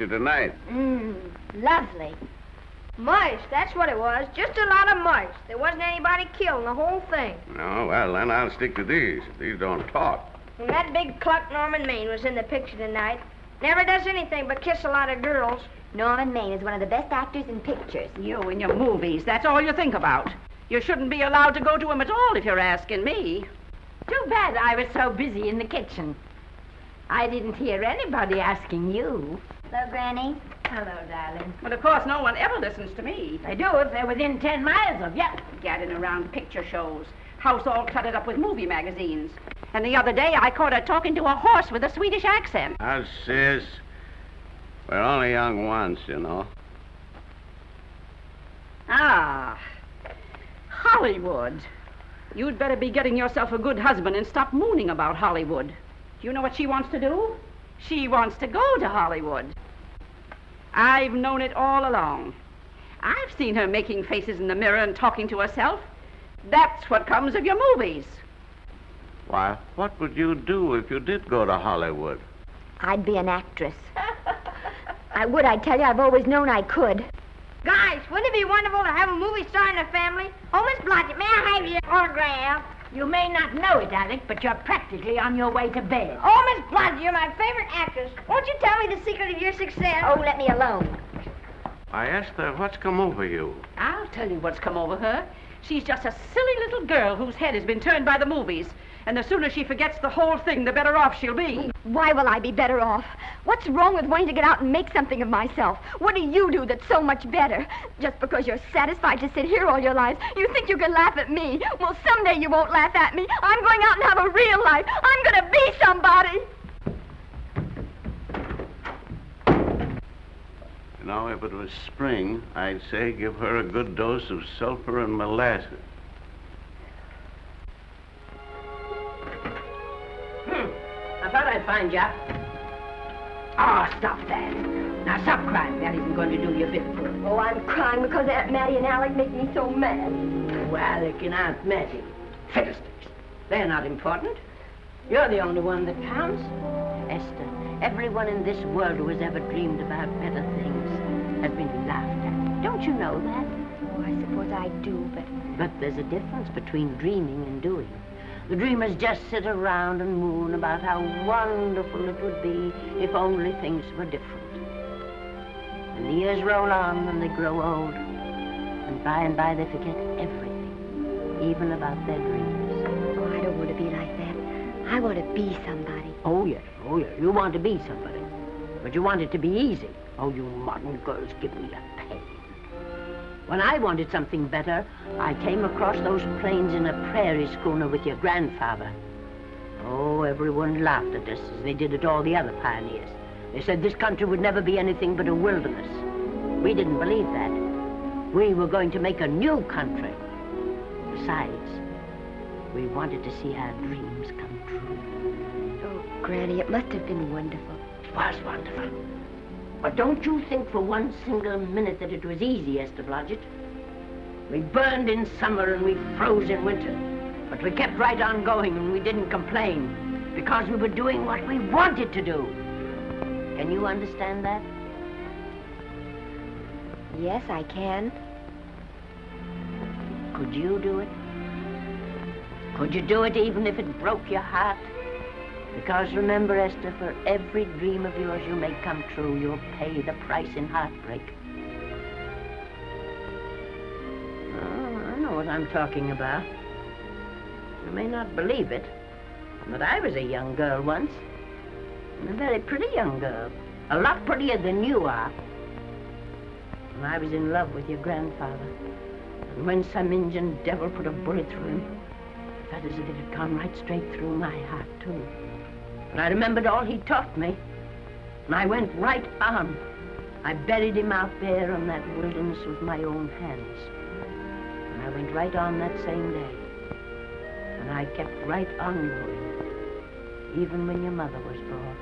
moving picture tonight? Mmm, lovely. Mice, that's what it was. Just a lot of mice. There wasn't anybody killed in the whole thing. No, well, then I'll stick to these. These don't talk. And that big cluck Norman Maine was in the picture tonight. Never does anything but kiss a lot of girls. Norman Maine is one of the best actors in pictures. You and your movies, that's all you think about. You shouldn't be allowed to go to 'em at all if you're asking me. Too bad I was so busy in the kitchen. I didn't hear anybody asking you. Hello, Granny. Hello, darling. Well, of course, no one ever listens to me. They do if they're within ten miles of you. Gadding around picture shows. House all cluttered up with movie magazines. And the other day, I caught her talking to a horse with a Swedish accent. Now, sis, we're only young once, you know. Ah, Hollywood. You'd better be getting yourself a good husband and stop mooning about Hollywood. Do you know what she wants to do? She wants to go to Hollywood. I've known it all along. I've seen her making faces in the mirror and talking to herself. That's what comes of your movies. Why, what would you do if you did go to Hollywood? I'd be an actress. I would, I tell you. I've always known I could. Guys, wouldn't it be wonderful to have a movie star in the family? Oh, Miss Blodgett, may I have your autograph? You may not know it, Alec, but you're practically on your way to bed. Oh, Miss Blodgett, you're my favorite actress. Won't you tell me the secret of your success? Oh, let me alone. I asked her, what's come over you? I'll tell you what's come over her. She's just a silly little girl whose head has been turned by the movies. And the sooner she forgets the whole thing, the better off she'll be. Why will I be better off? What's wrong with wanting to get out and make something of myself? What do you do that's so much better? Just because you're satisfied to sit here all your lives, you think you can laugh at me. Well, someday you won't laugh at me. I'm going out and have a real life. I'm going to be somebody. You know, if it was spring, I'd say give her a good dose of sulfur and molasses. I thought I'd find you. Oh, stop that. Now, stop crying. That isn't going to do you a bit of good. Oh, I'm crying because Aunt Mattie and Alec make me so mad. Oh, Alec and Aunt Mattie. Fiddlesticks. They're not important. You're the only one that counts. Esther, everyone in this world who has ever dreamed about better things has been laughed at. Don't you know that? Oh, I suppose I do, but But there's a difference between dreaming and doing. The dreamers just sit around and moon about how wonderful it would be if only things were different. And the years roll on and they grow old. And by and by they forget everything, even about their dreams. oh, I don't want to be like that. I want to be somebody. Oh, yes, oh, yes. You want to be somebody. But you want it to be easy. Oh, you modern girls give me a. When I wanted something better, I came across those plains in a prairie schooner with your grandfather. Oh, everyone laughed at us as they did at all the other pioneers. They said this country would never be anything but a wilderness. We didn't believe that. We were going to make a new country. Besides, we wanted to see our dreams come true. Oh, Granny, it must have been wonderful. It was wonderful. But don't you think for one single minute that it was easy, Esther Blodgett? We burned in summer and we froze in winter. But we kept right on going and we didn't complain because we were doing what we wanted to do. Can you understand that? Yes, I can. Could you do it? Could you do it even if it broke your heart? Because remember, Esther, for every dream of yours you make come true, you'll pay the price in heartbreak. Oh, I know what I'm talking about. You may not believe it, but I was a young girl once. A very pretty young girl. A lot prettier than you are. And I was in love with your grandfather. And when some Indian devil put a bullet through him, it felt as if it had gone right straight through my heart, too. And I remembered all he taught me. And I went right on. I buried him out there in that wilderness with my own hands. And I went right on that same day. And I kept right on going, even when your mother was born.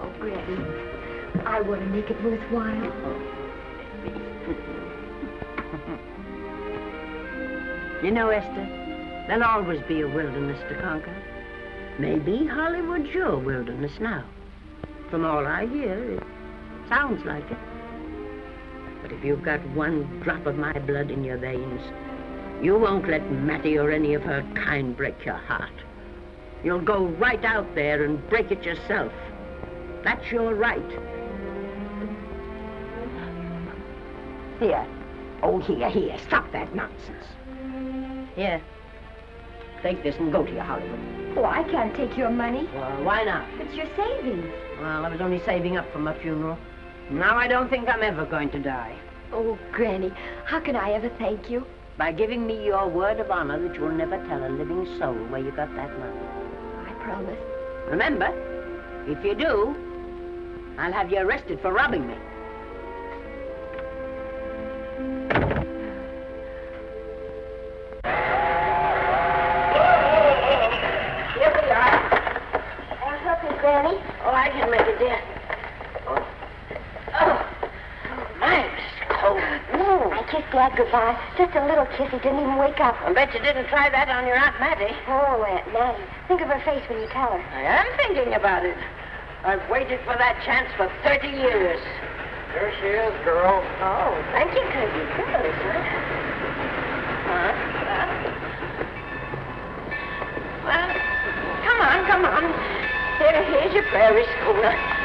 Oh, Granny, I want to make it worthwhile. You know, Esther, there'll always be a wilderness to conquer. Maybe Hollywood's your wilderness now. From all I hear, it sounds like it. But if you've got one drop of my blood in your veins, you won't let Mattie or any of her kind break your heart. You'll go right out there and break it yourself. That's your right. Here. Oh, here, here. Stop that nonsense. Here. Take this and go to your Hollywood. Oh, I can't take your money. Well, why not? It's your savings. Well, I was only saving up for my funeral. Now I don't think I'm ever going to die. Oh, Granny, how can I ever thank you? By giving me your word of honor that you'll never tell a living soul where you got that money. I promise. Remember, if you do, I'll have you arrested for robbing me. Kissed goodbye. Just a little kiss. He didn't even wake up. I bet you didn't try that on your Aunt Mattie. Oh, Aunt Mattie. Think of her face when you tell her. I am thinking about it. I've waited for that chance for 30 years. Here she is, girl. Oh, thank you, Kirby. Really, sir. Huh? Huh? Well, come on, come on. Here, here's your prairie schooner.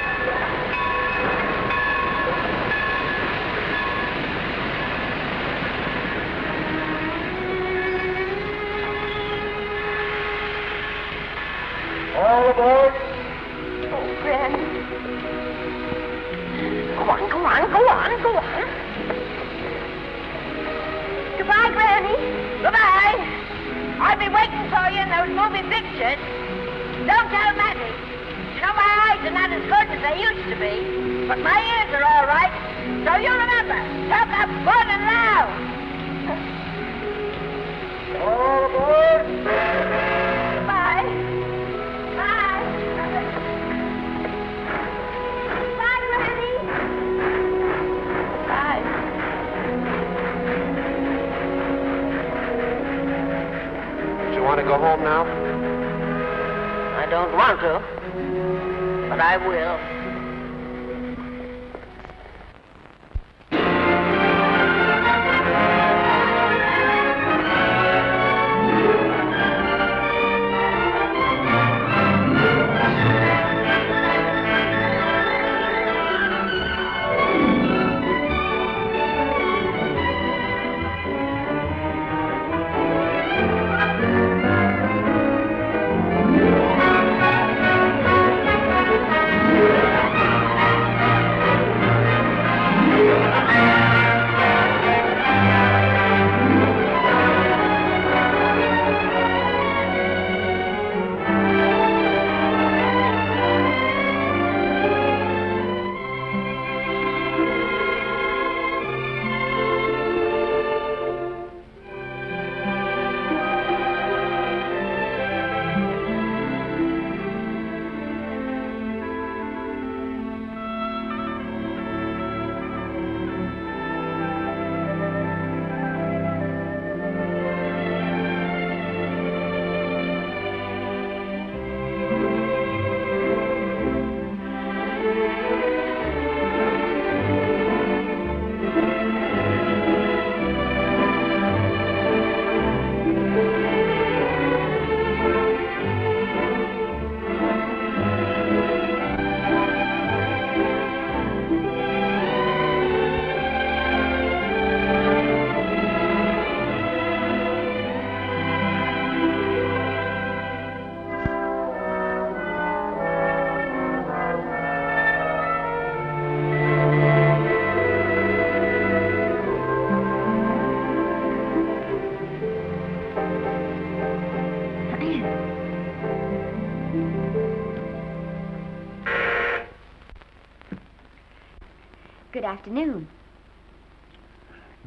Good afternoon.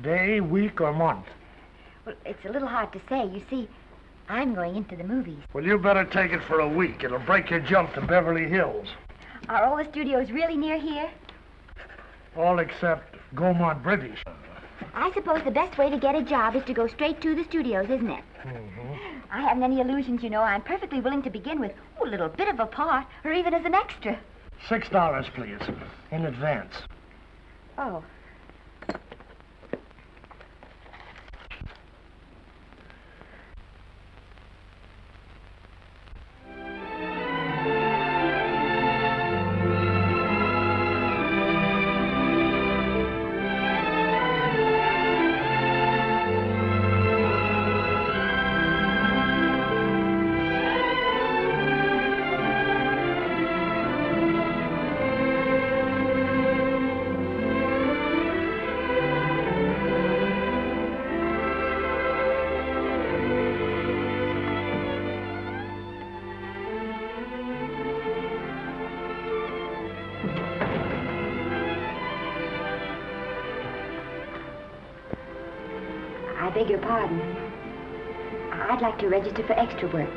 Day, week, or month? Well, it's a little hard to say. You see, I'm going into the movies. Well, you better take it for a week. It'll break your jump to Beverly Hills. Are all the studios really near here? All except Gaumont British. I suppose the best way to get a job is to go straight to the studios, isn't it? Mm-hmm. I haven't any illusions, you know. I'm perfectly willing to begin with ooh, a little bit of a part, or even as an extra. Six dollars, please, in advance. Oh. Pardon. I'd like to register for extra work.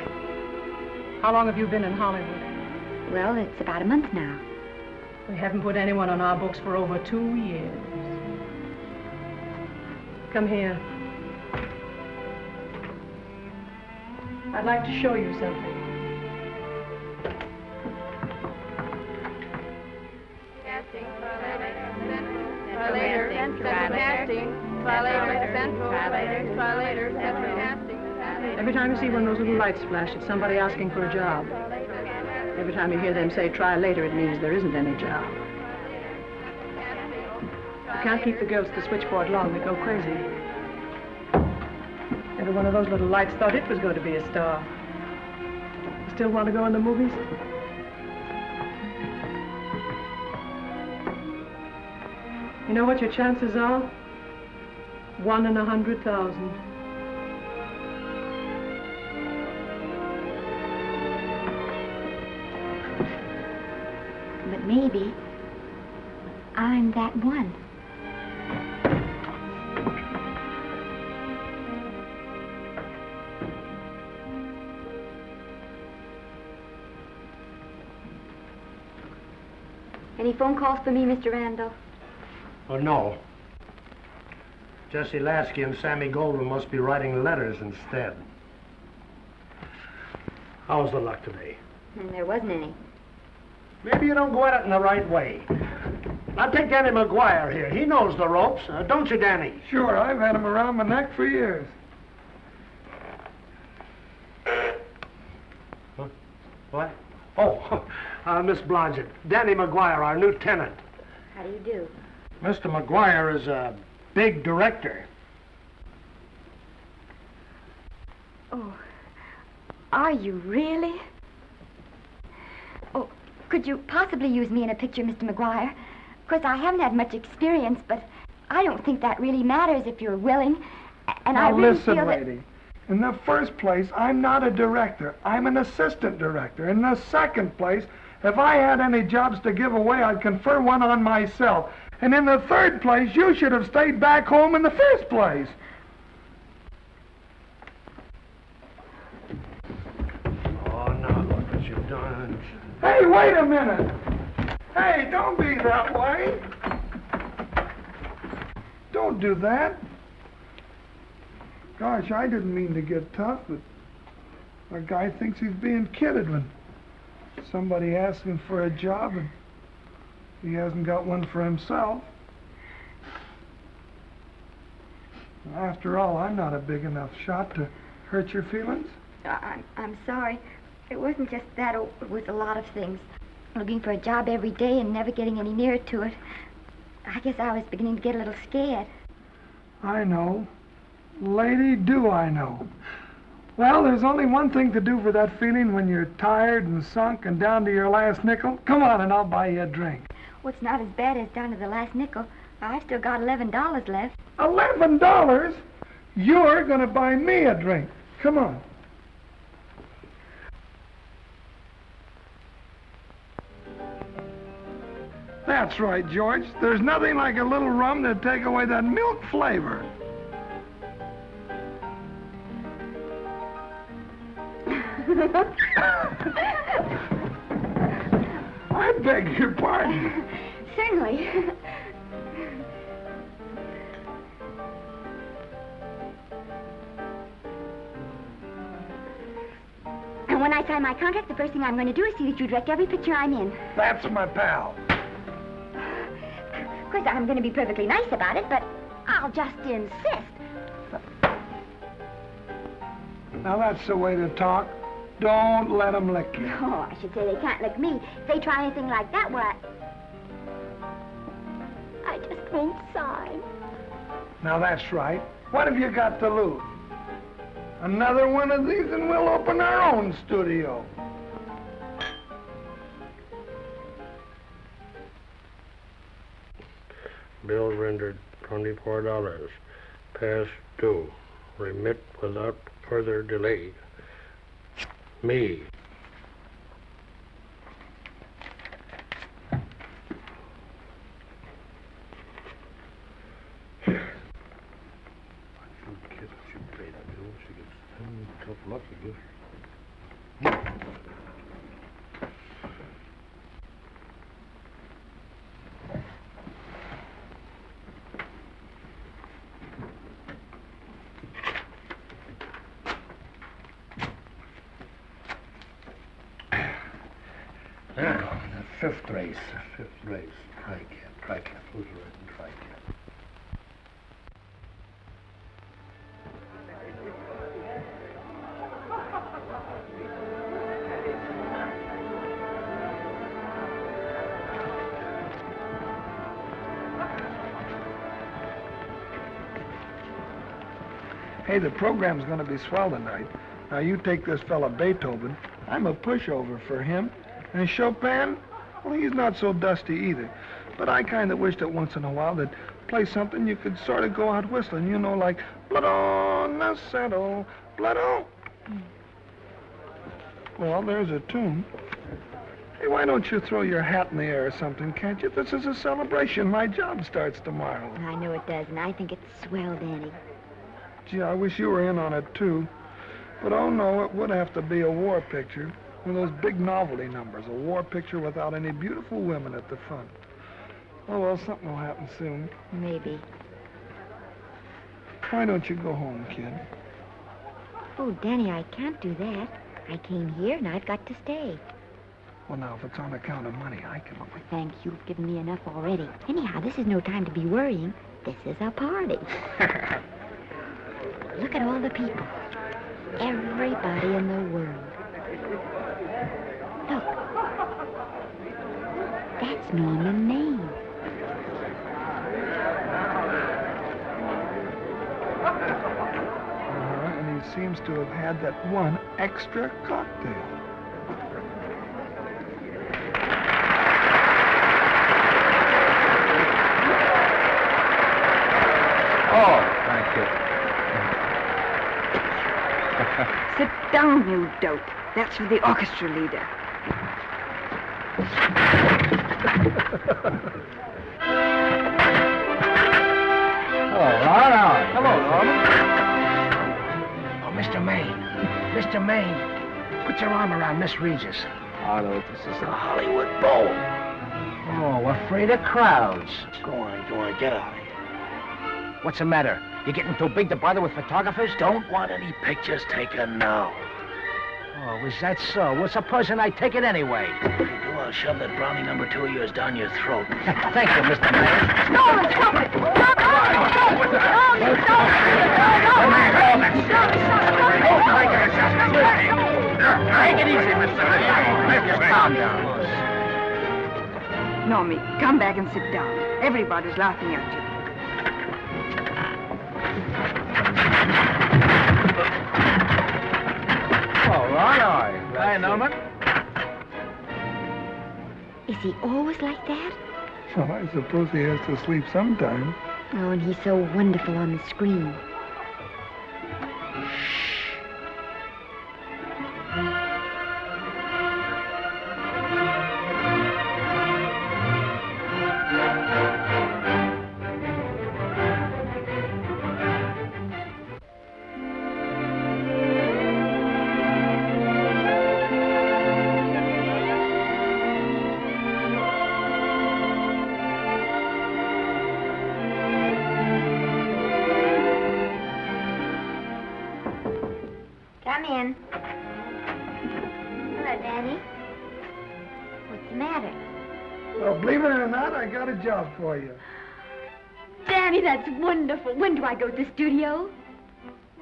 How long have you been in Hollywood? Well, it's about a month now. We haven't put anyone on our books for over two years. Come here. I'd like to show you something. Every time you see one of those little lights flash, it's somebody asking for a job. Every time you hear them say try later, it means there isn't any job. You can't keep the girls at the switchboard long, they go crazy. Every one of those little lights thought it was going to be a star. Still want to go in the movies? You know what your chances are? One in a hundred thousand. But maybe I'm that one. Any phone calls for me, Mr. Randall? Oh, uh, no. Jesse Lasky and Sammy Goldwyn must be writing letters instead. How's the luck today? And there wasn't any. Maybe you don't go at it in the right way. Now take Danny McGuire here. He knows the ropes, uh, don't you, Danny? Sure, I've had him around my neck for years. Huh? What? Oh, uh, Miss Blodgett. Danny McGuire, our new tenant. How do you do? Mr. McGuire is a big director. Oh, are you really? Oh, could you possibly use me in a picture, Mr. McGuire? Of course, I haven't had much experience, but I don't think that really matters if you're willing. And I now really listen, feel that... lady. In the first place, I'm not a director. I'm an assistant director. In the second place, if I had any jobs to give away, I'd confer one on myself. And in the third place, you should have stayed back home in the first place. Oh, now look what you've done. Hey, wait a minute. Hey, don't be that way. Don't do that. Gosh, I didn't mean to get tough, but a guy thinks he's being kidded when somebody asks him for a job and he hasn't got one for himself. After all, I'm not a big enough shot to hurt your feelings. I'm, I'm sorry. It wasn't just that. It was a lot of things. Looking for a job every day and never getting any nearer to it. I guess I was beginning to get a little scared. I know. Lady, do I know. Well, there's only one thing to do for that feeling when you're tired and sunk and down to your last nickel. Come on and I'll buy you a drink. Well, it's not as bad as down to the last nickel. I've still got $11 left. Eleven dollars? You're gonna buy me a drink. Come on. That's right, George. There's nothing like a little rum to take away that milk flavor. I beg your pardon. Certainly. and when I sign my contract, the first thing I'm going to do is see that you direct every picture I'm in. That's my pal. Of course, I'm going to be perfectly nice about it, but I'll just insist. Now, that's the way to talk. Don't let 'em lick you. Oh, I should say they can't lick me. If they try anything like that, well, I... I just won't sign. Now that's right. What have you got to lose? Another one of these and we'll open our own studio. Bill rendered twenty-four dollars. Past due. Remit without further delay. Me. Hey, the program's gonna be swell tonight. Now you take this fella Beethoven. I'm a pushover for him. And Chopin, well, he's not so dusty either. But I kind of wish that once in a while they'd play something you could sort of go out whistling, you know, like Blood on the Saddle, Blood on. Well, there's a tune. Hey, why don't you throw your hat in the air or something, can't you? This is a celebration. My job starts tomorrow. I know it does, and I think it's swell, Danny. Gee, I wish you were in on it, too. But oh no, it would have to be a war picture. One of those big novelty numbers. A war picture without any beautiful women at the front. Oh, well, something will happen soon. Maybe. Why don't you go home, kid? Oh, Danny, I can't do that. I came here, and I've got to stay. Well, now, if it's on account of money, I can... Oh, thank you. You've given me enough already. Anyhow, this is no time to be worrying. This is a party. Look at all the people. Everybody in the world. Look. That's Norman Maine. Uh-huh, and he seems to have had that one extra cocktail. Oh, thank you. Sit down, you dope. That's for the orchestra leader. Oh, all right. Hello, Norman. Oh, Mr. Maine. Mr. Maine, put your arm around Miss Regis. Arnold, this is a Hollywood Bowl. Oh, afraid of crowds. Go on, go on, get out of here. What's the matter? You are getting too big to bother with photographers? Don't want any pictures taken now. Oh, is that so? Well, supposing I take it anyway. If you do, I'll shove that brownie number two of yours down your throat. Thank you, Mr. Mayor. Norman, stop it! Stop it! Stop it! Norman, stop it! Take it easy, Mr. Mayor. Just calm down. Normie, come back and sit down. Everybody's laughing at you. Hi, Norman. Is he always like that? Well, I suppose he has to sleep sometime. Oh, and he's so wonderful on the screen. For you. Danny, that's wonderful. When do I go to the studio?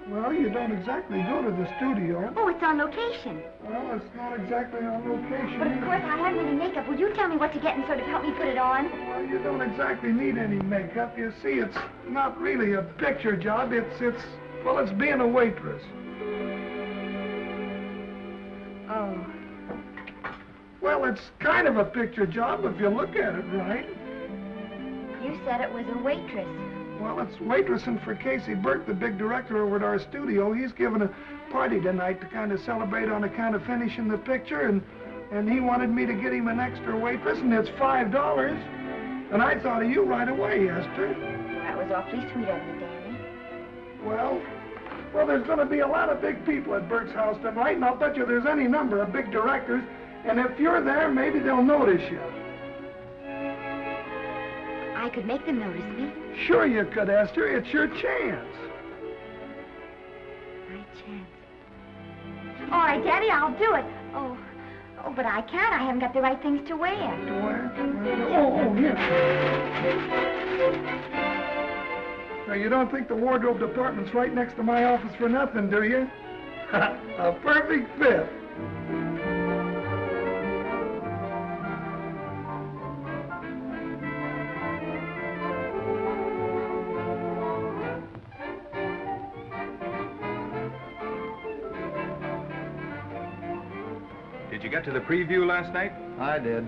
Well, you don't exactly go to the studio. Oh, it's on location. Well, it's not exactly on location. But of course, I haven't any makeup. Will you tell me what to get and sort of help me put it on? Well, you don't exactly need any makeup. You see, it's not really a picture job. It's, it's, well, it's being a waitress. Oh. Well, it's kind of a picture job if you look at it right. You said it was a waitress. Well, it's waitressing for Casey Burke, the big director over at our studio. He's giving a party tonight to kind of celebrate on account of finishing the picture, and and he wanted me to get him an extra waitress, and it's five dollars. And I thought of you right away, Esther. That was awfully sweet of you, Danny. Well, well, there's going to be a lot of big people at Burke's house tonight, and I'll bet you there's any number of big directors. And if you're there, maybe they'll notice you. I could make them notice me. Sure you could, Esther. It's your chance. My chance. All right, Danny, I'll do it. Oh, oh, but I can't. I haven't got the right things to wear. To wear? Oh, oh, oh here. Now, you don't think the wardrobe department's right next to my office for nothing, do you? A perfect fit. Get to the preview last night? I did.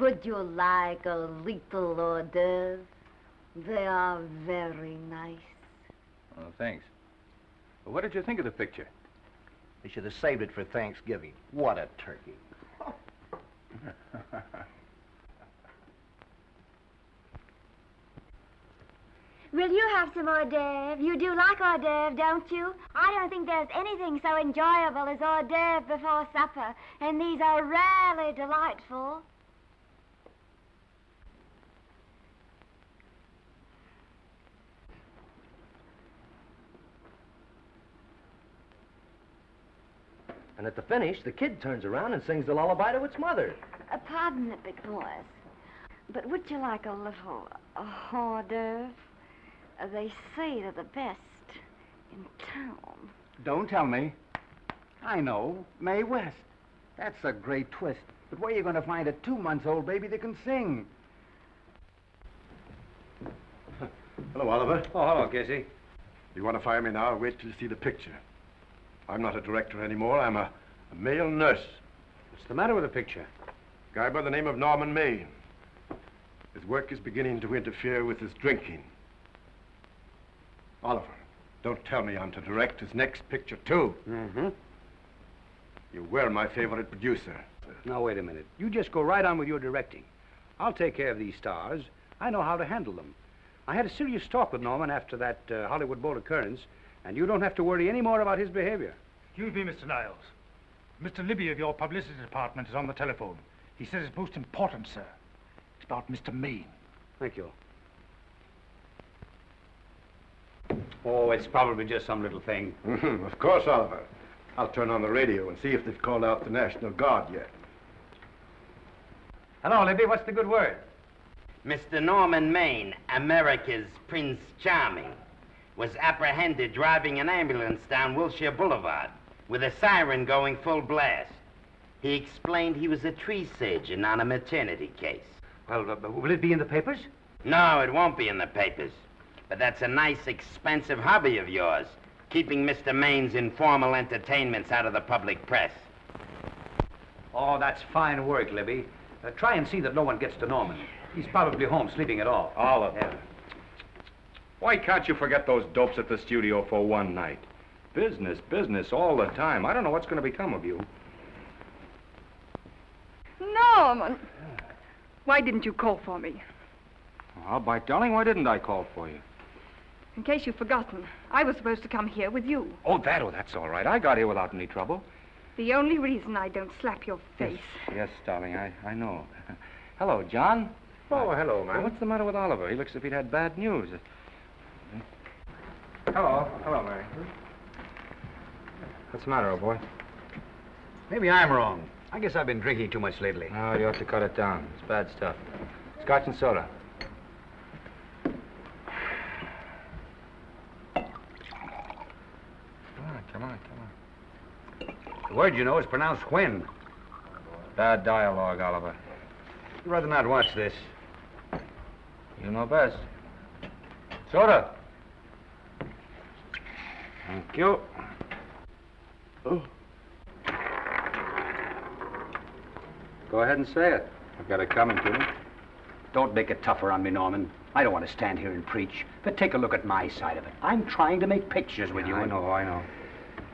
Would you like a little hors d'oeuvre? They are very nice. Oh, thanks. Well, what did you think of the picture? They should have saved it for Thanksgiving. What a turkey. Will you have some hors d'oeuvre? You do like hors d'oeuvre, don't you? I don't think there's anything so enjoyable as hors d'oeuvre before supper, and these are rarely delightful. And at the finish, the kid turns around and sings the lullaby to its mother. Uh, pardon the big boys, but would you like a little uh, hors d'oeuvre? They say they're the best in town. Don't tell me. I know. Mae West. That's a great twist. But where are you going to find a two-month-old baby that can sing? Hello, Oliver. Oh, hello, Casey. You want to fire me now or wait till you see the picture? I'm not a director anymore. I'm a, a male nurse. What's the matter with the picture? Guy by the name of Norman Maine. His work is beginning to interfere with his drinking. Oliver, don't tell me I'm to direct his next picture, too. Mm-hmm. You were my favorite producer. Now, wait a minute. You just go right on with your directing. I'll take care of these stars. I know how to handle them. I had a serious talk with Norman after that uh, Hollywood Bowl occurrence, and you don't have to worry any more about his behavior. Excuse me, Mr. Niles. Mr. Libby of your publicity department is on the telephone. He says it's most important, sir. It's about Mr. Maine. Thank you. Oh, it's probably just some little thing. Of course, Oliver. I'll turn on the radio and see if they've called out the National Guard yet. Hello, Libby. What's the good word? Mr. Norman Maine, America's Prince Charming, was apprehended driving an ambulance down Wilshire Boulevard with a siren going full blast. He explained he was a tree surgeon on a maternity case. Well, uh, will it be in the papers? No, it won't be in the papers. But that's a nice, expensive hobby of yours, keeping Mr. Maine's informal entertainments out of the public press. Oh, that's fine work, Libby. Uh, try and see that no one gets to Norman. He's probably home sleeping it off. Oliver. Yeah. Why can't you forget those dopes at the studio for one night? Business, business all the time. I don't know what's going to become of you. Norman! Why didn't you call for me? Well, by darling, why didn't I call for you? In case you've forgotten, I was supposed to come here with you. Oh, that, oh, that's all right. I got here without any trouble. The only reason I don't slap your face. Yes, darling, I, I know. hello, John. Oh, uh, hello, Well, man. what's the matter with Oliver? He looks as if he'd had bad news. Hello. Hello, Mary. What's the matter, old boy? Maybe I'm wrong. I guess I've been drinking too much lately. No, you ought to cut it down. It's bad stuff. Scotch and soda. Come on, come on. The word, you know, is pronounced when. Bad dialogue, Oliver. I'd rather not watch this. You know best. Soda. Thank you. Oh. Go ahead and say it. I've got it coming to me. Don't make it tougher on me, Norman. I don't want to stand here and preach, but take a look at my side of it. I'm trying to make pictures with you. I and- know, I know.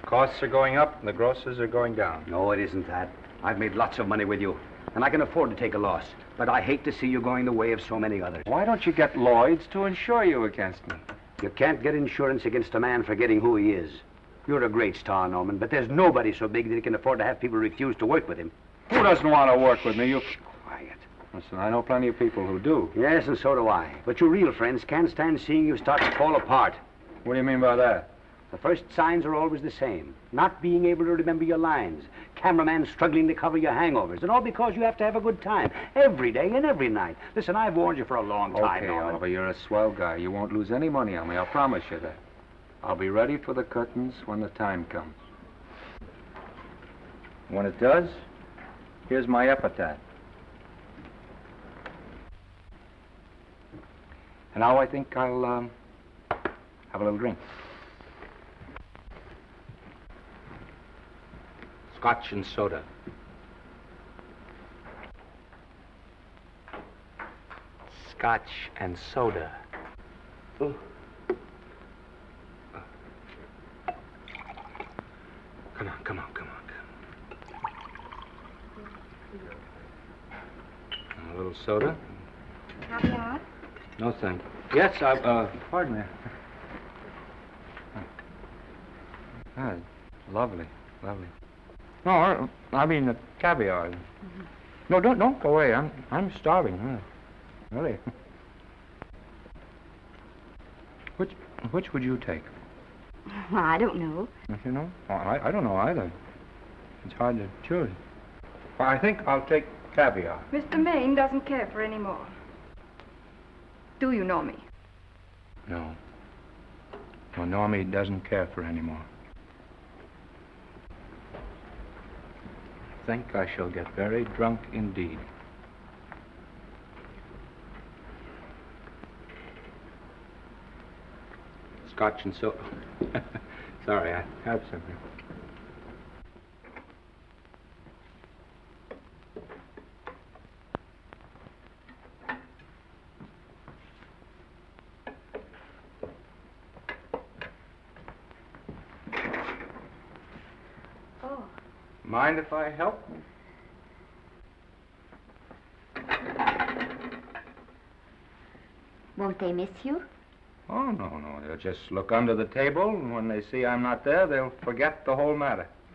Costs are going up and the grosses are going down. No, it isn't that. I've made lots of money with you, and I can afford to take a loss. But I hate to see you going the way of so many others. Why don't you get Lloyd's to insure you against me? You can't get insurance against a man forgetting who he is. You're a great star, Norman, but there's nobody so big that he can afford to have people refuse to work with him. Who doesn't want to work with me? You. Quiet. Listen, I know plenty of people who do. Yes, and so do I. But your real friends can't stand seeing you start to fall apart. What do you mean by that? The first signs are always the same. Not being able to remember your lines. Cameraman struggling to cover your hangovers. And all because you have to have a good time. Every day and every night. Listen, I've warned you for a long time, okay, Norman. Oliver, you're a swell guy. You won't lose any money on me. I'll promise you that. I'll be ready for the curtains when the time comes. When it does, here's my epitaph. And now I think I'll um, have a little drink. Scotch and soda. Scotch and soda. Oh, Come on, come on, come on. A little soda? Caviar? No, thank you. Yes, I, uh, pardon me. Ah, lovely, lovely. No, I, mean the caviar. No, don't don't go away. I'm I'm starving. huh. Really. Which which would you take? Well, I don't know. You know? Oh, I I don't know either. It's hard to choose. Well, I think I'll take caviar. Mr. Maine doesn't care for any more. Do you know me? No. No, Normie doesn't care for any more. Think I shall get very drunk indeed. Scotch and soda. Sorry, I have something. Oh. Mind if I help? Won't they miss you? Oh, no, no. They'll just look under the table, and when they see I'm not there, they'll forget the whole matter.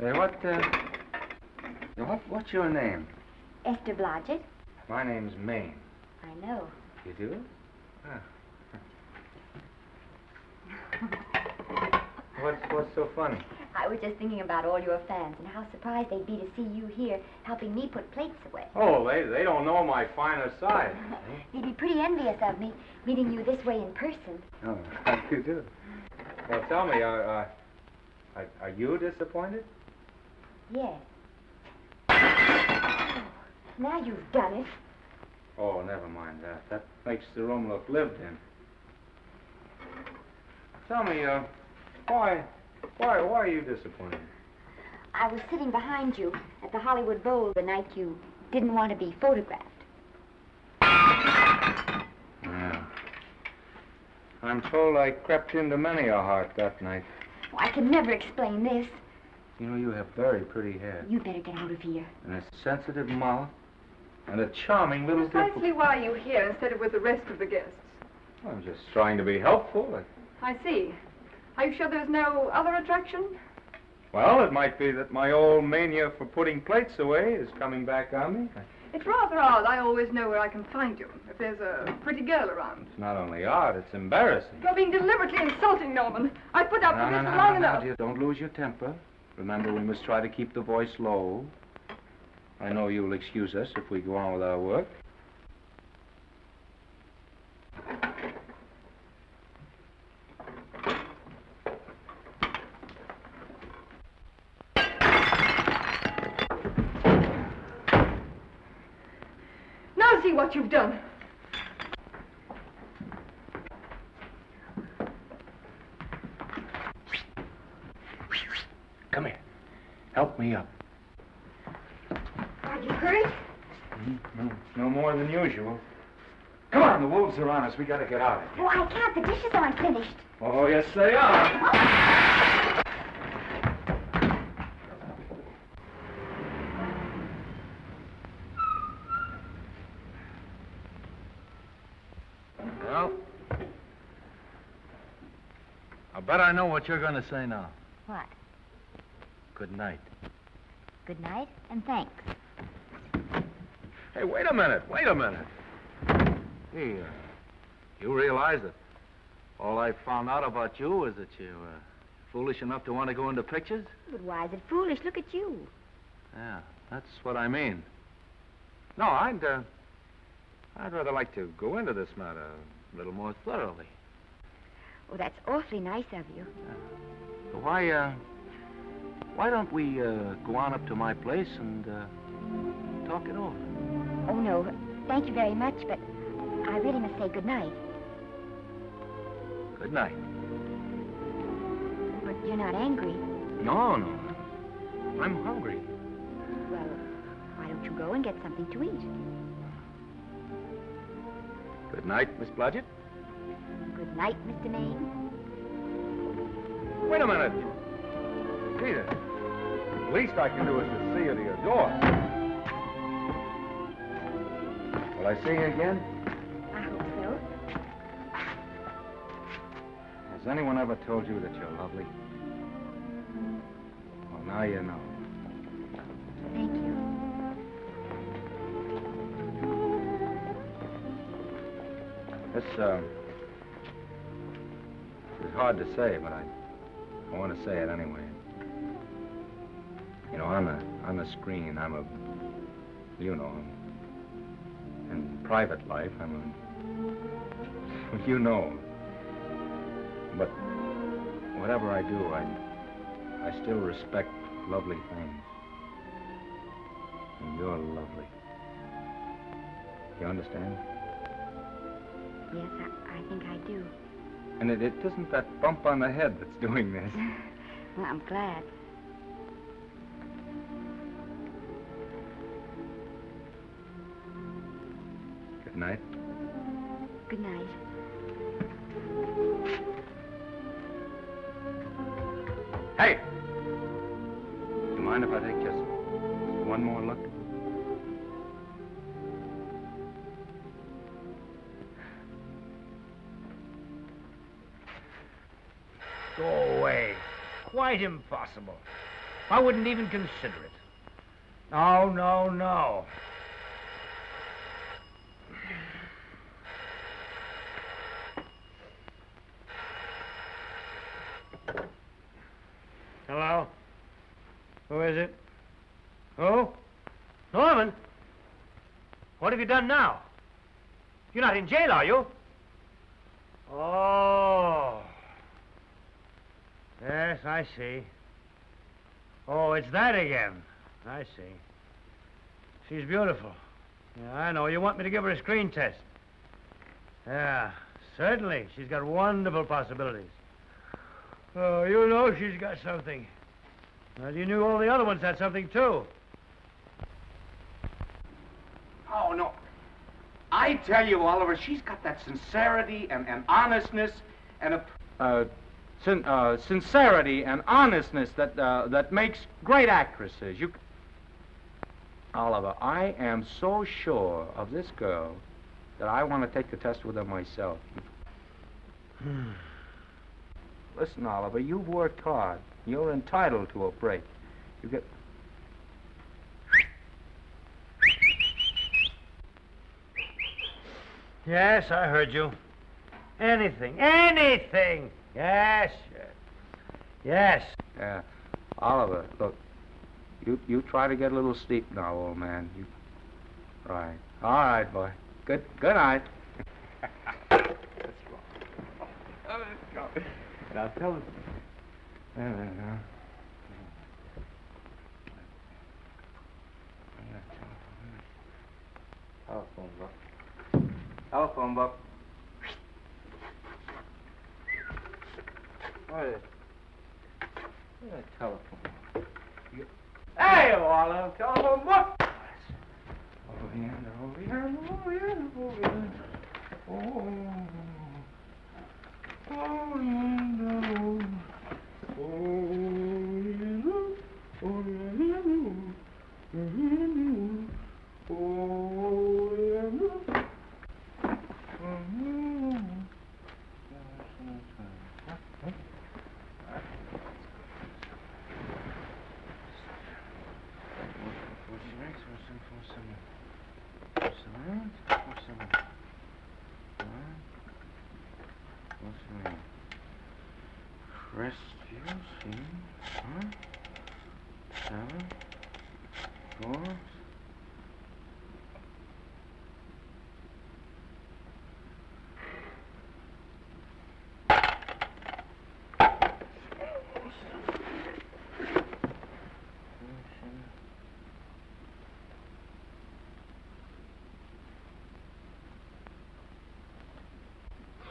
hey, what, uh, what, what's your name? Esther Blodgett? My name's Maine. I know. You do? Ah. What's, what's so funny? I was just thinking about all your fans and how surprised they'd be to see you here helping me put plates away. Oh, they, they don't know my finer side. They'd be pretty envious of me, meeting you this way in person. Oh, you do? Well, tell me, are, uh, are, are you disappointed? Yes. Now you've done it. Oh, never mind that. That makes the room look lived in. Tell me, uh, why, why, why are you disappointed? I was sitting behind you at the Hollywood Bowl the night you didn't want to be photographed. Yeah. I'm told I crept into many a heart that night. Oh, I can never explain this. You know, you have very pretty hair, You better get out of here. and a sensitive mouth, and a charming little dimple. Precisely why are you here instead of with the rest of the guests? I'm just trying to be helpful. I see. Are you sure there's no other attraction? Well, it might be that my old mania for putting plates away is coming back on me. It's rather odd. I always know where I can find you if there's a pretty girl around. It's not only odd, it's embarrassing. You're being deliberately insulting, Norman. I put up No, with no, this no, for no, long no, dear, don't lose your temper. Remember, we must try to keep the voice low. I know you'll excuse us if we go on with our work. Now see what you've done. Come here. Help me up. Are you hurt? Mm, no, no more than usual. Come on, the wolves are on us. We gotta get out of here. Oh, I can't. The dishes aren't finished. Oh, yes, they are. Well, I bet I know what you're going to say now. What? Good night. Good night and thanks. Hey, wait a minute. Wait a minute. Hey, uh, you realize that all I found out about you is that you're uh, foolish enough to want to go into pictures? But why is it foolish? Look at you. Yeah, that's what I mean. No, I'd, uh, I'd rather like to go into this matter a little more thoroughly. Oh, that's awfully nice of you. So why, uh, why don't we uh, go on up to my place and uh, talk it over? Oh, no. Thank you very much, but I really must say good night. Good night. But you're not angry. No, no. I'm hungry. Well, why don't you go and get something to eat? Good night, Miss Blodgett. Good night, Mr. Maine. Wait a minute. Peter, the least I can do is to see you to your door. Will I see you again? I hope so. Has anyone ever told you that you're lovely? Well, now you know. Thank you. This, uh, hard to say, but I, I want to say it anyway. You know, on the, on the screen, I'm a, you know, in private life, I'm a, you know. But whatever I do, I, I still respect lovely things. And you're lovely. You understand? Yes, I, I think I do. And it, it isn't that bump on the head that's doing this. Well, I'm glad. Good night. Impossible. I wouldn't even consider it. No, no, no. Hello? Who is it? Who? Norman? What have you done now? You're not in jail, are you? Oh. Yes, I see. Oh, it's that again. I see. She's beautiful. Yeah, I know. You want me to give her a screen test? Yeah, certainly. She's got wonderful possibilities. Oh, you know she's got something. Well, you knew all the other ones had something, too. Oh, no. I tell you, Oliver, she's got that sincerity and, and honestness and a... Uh, sin- uh, sincerity and honestness that, uh, that makes great actresses. You... Oliver, I am so sure of this girl that I want to take the test with her myself. Listen, Oliver, you've worked hard. You're entitled to a break. You get. Yes, I heard you. Anything, anything. Yes. Yes. Yeah. Oliver, look. You you try to get a little sleep now, old man. You. Right. All right, boy. Good good night. Now tell us. There we go. Telephone book. Telephone book. What is it? Where's that telephone? You- Hey, Olive, telephone book. Over here, over here, over here, over here. Oh. Oh, no. Crestview, four,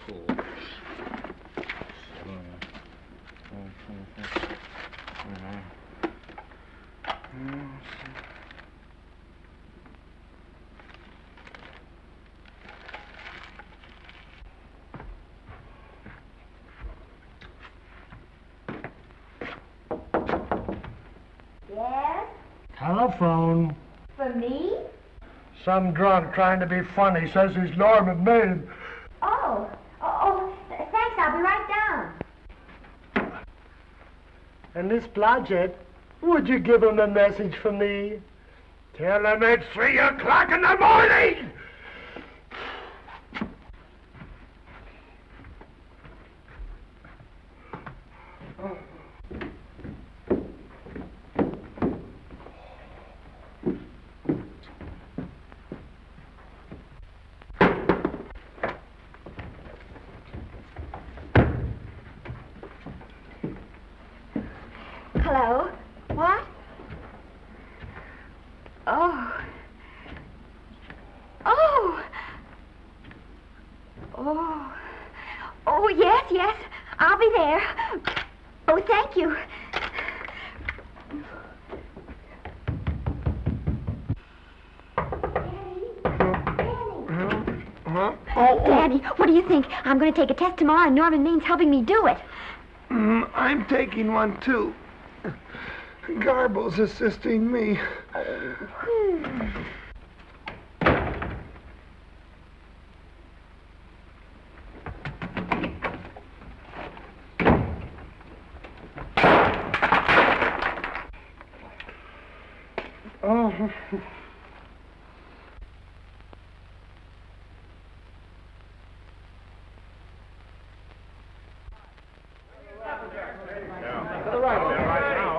four. Yes? Telephone. For me? Some drunk trying to be funny says he's Norman Maine. Oh. Oh, oh, th- thanks. I'll be right down. And Miss Blodgett, would you give him a message for me? Tell him it's three o'clock in the morning! Hello? What? Oh. Oh. Oh. Oh, yes, yes. I'll be there. Oh, thank you. Huh? Oh, oh. Daddy, what do you think? I'm going to take a test tomorrow, and Norman Maine's helping me do it. Mm, I'm taking one too. Garble's assisting me. Oh.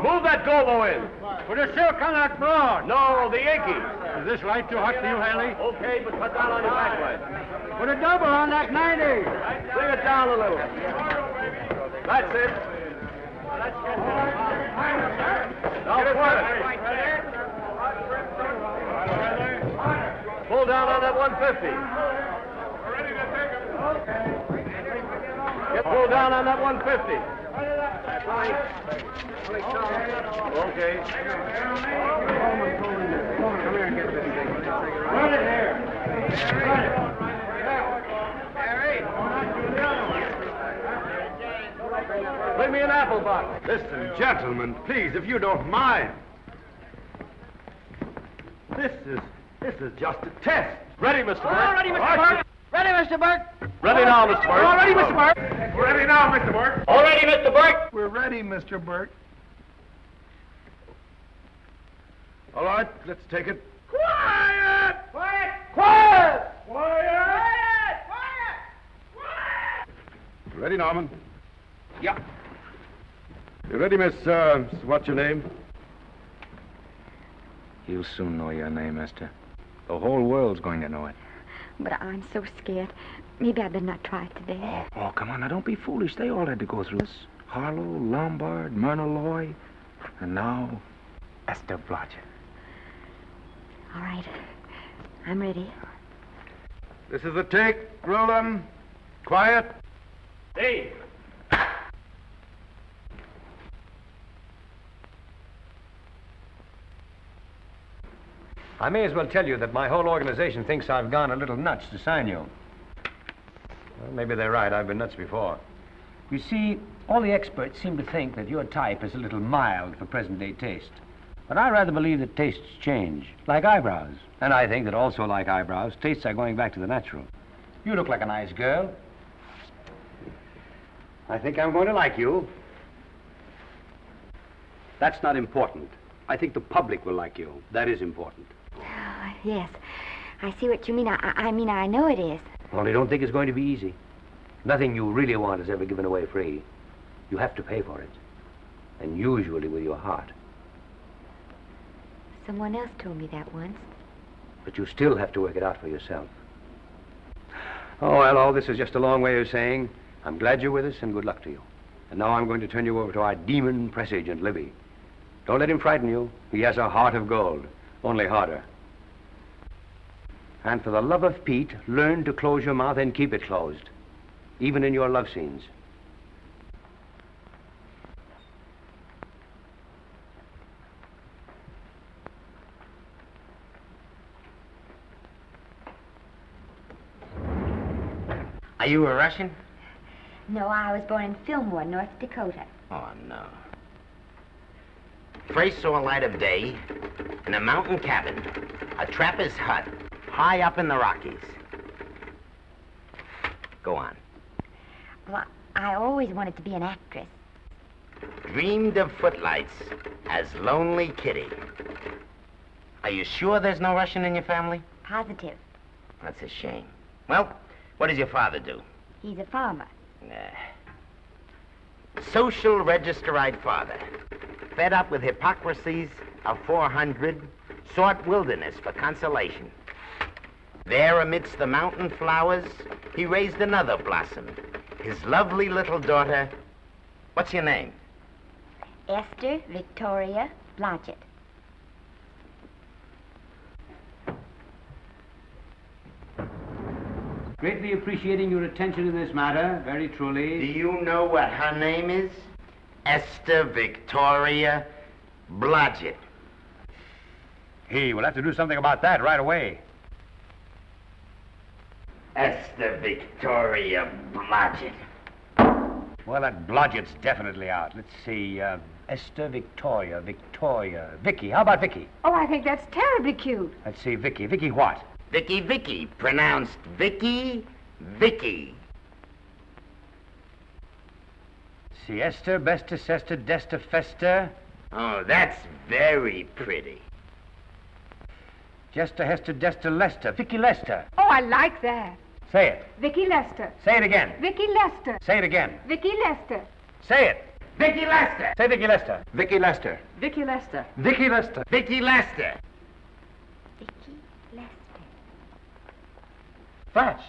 Move that gobo in. Put a silk on that broad. No, the Yankee. This too hot for you, Haley? Okay, but cut down on your backlight. Put a double on that 90. Bring it down a little. That's it. Now pull it. Pull down on that 150. Get pulled down on that 150. Okay. Run it here. Run it. Bring me an apple box. Listen, gentlemen, please, if you don't mind. This is this is just a test. Ready, Mr. Burke? All ready, Mr. Burke. Ready, Mr. Burke. Ready now, Mr. Burke. All ready, Mr. Burke. Ready now, Mr. Burke. All ready, Mr. Burke. We're ready, Mr. Burt. All right, let's take it. Quiet! Quiet! Quiet! Quiet! Quiet! Ready, Norman? Yeah. You ready, Miss, uh, what's your name? You'll soon know your name, Esther. The whole world's going to know it. But I'm so scared. Maybe I'd better not try it today. Oh, oh, come on, now don't be foolish. They all had to go through this. Harlow, Lombard, Myrna Loy, and now Esther Blodgett. All right. I'm ready. This is the take. Roll 'em. Quiet. Hey! I may as well tell you that my whole organization thinks I've gone a little nuts to sign you. Well, maybe they're right. I've been nuts before. You see, all the experts seem to think that your type is a little mild for present day taste. But I rather believe that tastes change, like eyebrows. And I think that also, like eyebrows, tastes are going back to the natural. You look like a nice girl. I think I'm going to like you. That's not important. I think the public will like you. That is important. Oh, yes. I see what you mean. I I mean, I know it is. Only don't think it's going to be easy. Nothing you really want is ever given away free. You have to pay for it. And usually with your heart. Someone else told me that once. But you still have to work it out for yourself. Oh, well, all this is just a long way of saying I'm glad you're with us and good luck to you. And now I'm going to turn you over to our demon press agent, Libby. Don't let him frighten you. He has a heart of gold, only harder. And for the love of Pete, learn to close your mouth and keep it closed, even in your love scenes. Are you a Russian? No, I was born in Fillmore, North Dakota. Oh, no. First saw light of day in a mountain cabin, a trapper's hut, high up in the Rockies. Go on. Well, I always wanted to be an actress. Dreamed of footlights as Lonely Kitty. Are you sure there's no Russian in your family? Positive. That's a shame. Well, what does your father do? He's a farmer. Uh, social registerite father. Fed up with hypocrisies of 400, sought wilderness for consolation. There, amidst the mountain flowers, he raised another blossom, his lovely little daughter. What's your name? Esther Victoria Blodgett. Greatly appreciating your attention in this matter, very truly. Do you know what her name is? Esther Victoria Blodgett. Hey, we'll have to do something about that right away. Esther Victoria Blodgett. Well, that Blodgett's definitely out. Let's see. Uh, Esther Victoria, Victoria, Vicky. How about Vicky? Oh, I think that's terribly cute. Let's see, Vicky. Vicky what? Vicky Vicky, pronounced Vicky Vicky. Siesta, Esther, Besta, Sesta, Desta, Festa. Oh, that's very pretty. Jester, Hester, Desta, Lester. Vicky Lester. Oh, I like that. Say it. Vicky Lester. Say it again. Vicky Lester. Say it again. Vicky Lester. Say it. Vicky Lester. Say Vicky Lester. Vicky Lester. Vicky Lester. Vicky Lester. Vicky Lester. Vicky Lester. Flash.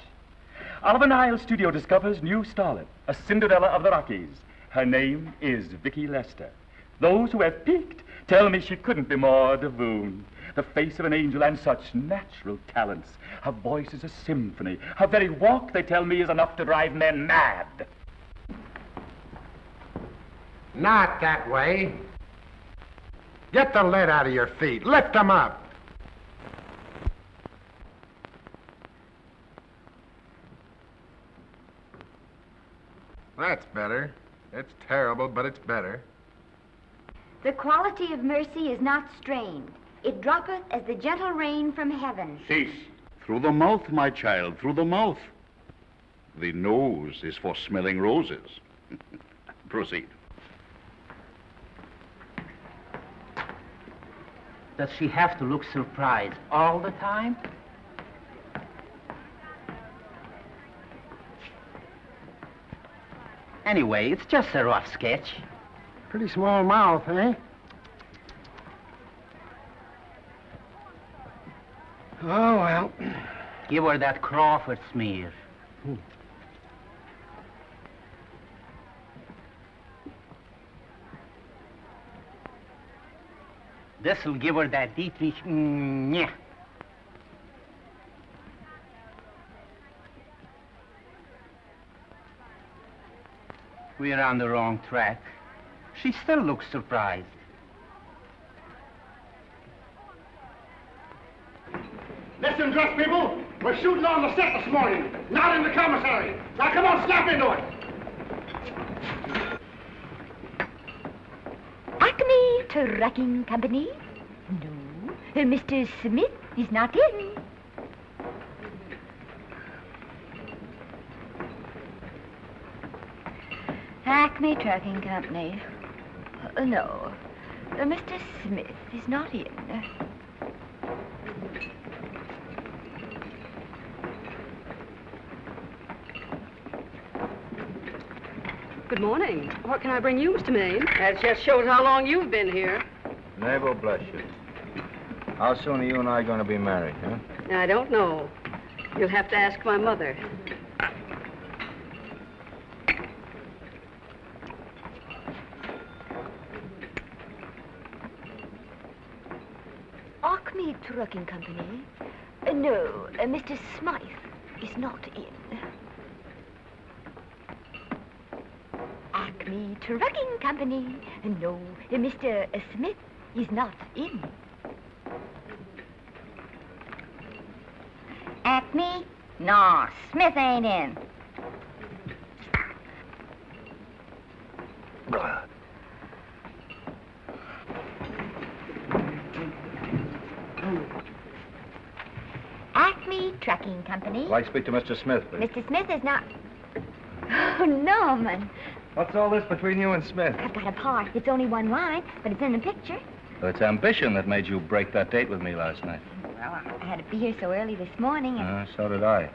Oliver Niles Studio discovers new starlet, a Cinderella of the Rockies. Her name is Vicky Lester. Those who have peeked tell me she couldn't be more divoon. The face of an angel and such natural talents. Her voice is a symphony. Her very walk, they tell me, is enough to drive men mad. Not that way. Get the lead out of your feet. Lift them up. That's better. It's terrible, but it's better. The quality of mercy is not strained. It droppeth as the gentle rain from heaven. Cease. Through the mouth, my child, through the mouth. The nose is for smelling roses. Proceed. Does she have to look surprised all the time? Anyway, it's just a rough sketch. Pretty small mouth, eh? Oh, well. Give her that Crawford smear. This'll give her that Dietrich. Mm, yeah. We're on the wrong track. She still looks surprised. Listen, dress people. We're shooting on the set this morning, not in the commissary. Now come on, snap into it. Acme Trucking Company? No. Uh, Mr. Smith is not in. Acme Trucking Company. Uh, no. Uh, Mr. Smith is not in. Good morning. What can I bring you, Mr. Maine? That just shows how long you've been here. Neighbor, bless you. How soon are you and I going to be married, huh? I don't know. You'll have to ask my mother. Acme Trucking Company? Uh, no, uh, Mr. Smythe is not in. Acme Trucking Company? No, Mr. Smith is not in. Acme? No, Smith ain't in. Acme Trucking Company. I'd like to speak to Mr. Smith, please. Mr. Smith is not. Oh, Norman. What's all this between you and Smith? I've got a part. It's only one line, but it's in the picture. It's ambition that made you break that date with me last night. Well, I had to be here so early this morning, and Uh, so did I.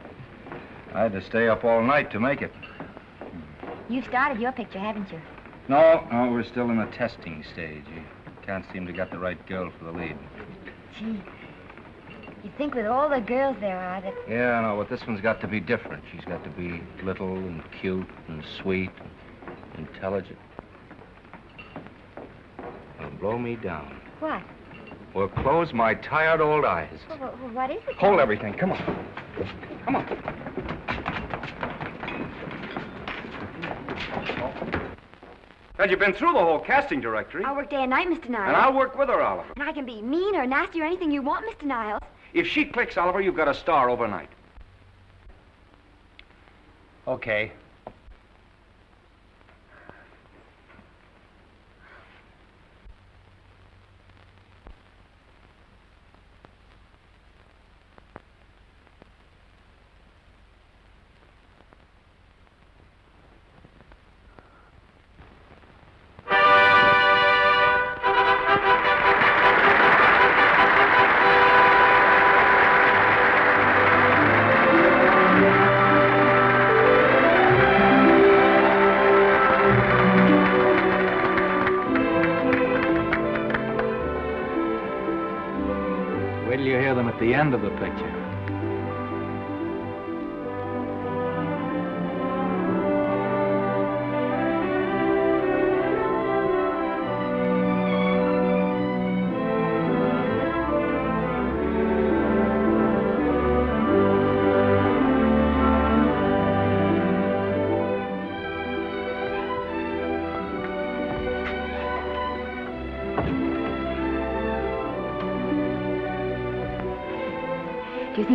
I had to stay up all night to make it. you've started your picture, haven't you? No, no, we're still in the testing stage. You can't seem to get the right girl for the lead. Gee, you'd think with all the girls there are that... Yeah, I know, but this one's got to be different. She's got to be little and cute and sweet and intelligent. It'll blow me down. What? Well, close my tired old eyes. Wh- What is it? Hold everything. Come on. Come on. Had you been through the whole casting directory? I'll work day and night, Mr. Niles. And I'll work with her, Oliver. And I can be mean or nasty or anything you want, Mr. Niles. If she clicks, Oliver, you've got a star overnight. Okay.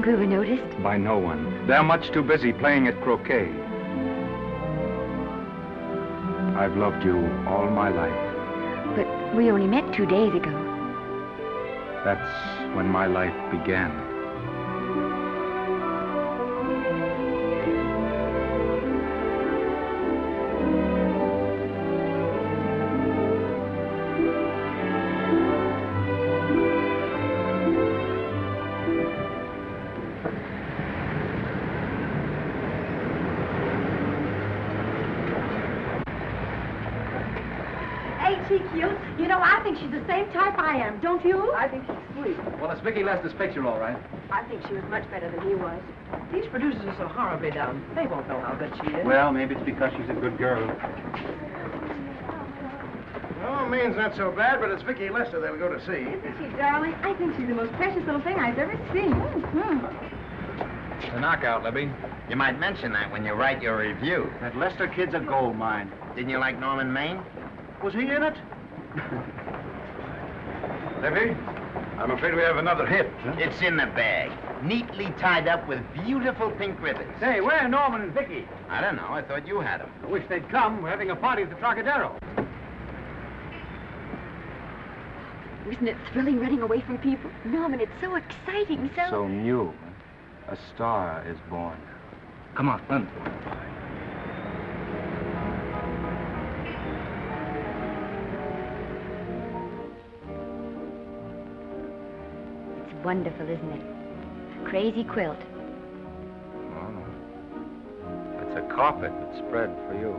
Were noticed? By no one. They're much too busy playing at croquet. I've loved you all my life. But we only met two days ago. That's when my life began. Don't you? I think she's sweet. Well, it's Vicky Lester's picture, all right. I think she was much better than he was. These producers are so horribly dumb. They won't know how good she is. Well, maybe it's because she's a good girl. Oh, Maine's not so bad, but it's Vicky Lester they'll go to see. Isn't she, darling? I think she's the most precious little thing I've ever seen. Mm-hmm. The knockout, Libby. You might mention that when you write your review. That Lester kid's a gold mine. Didn't you like Norman Maine? Was he in it? Libby, I'm afraid we have another hit. It's in the bag, neatly tied up with beautiful pink ribbons. Say, where are Norman and Vicky? I don't know. I thought you had them. I wish they'd come. We're having a party at the Trocadero. Isn't it thrilling running away from people? Norman, it's so exciting, so... So new. A star is born. Come on, run. Wonderful, isn't it? A crazy quilt. Oh, no. It's a carpet that's spread for you.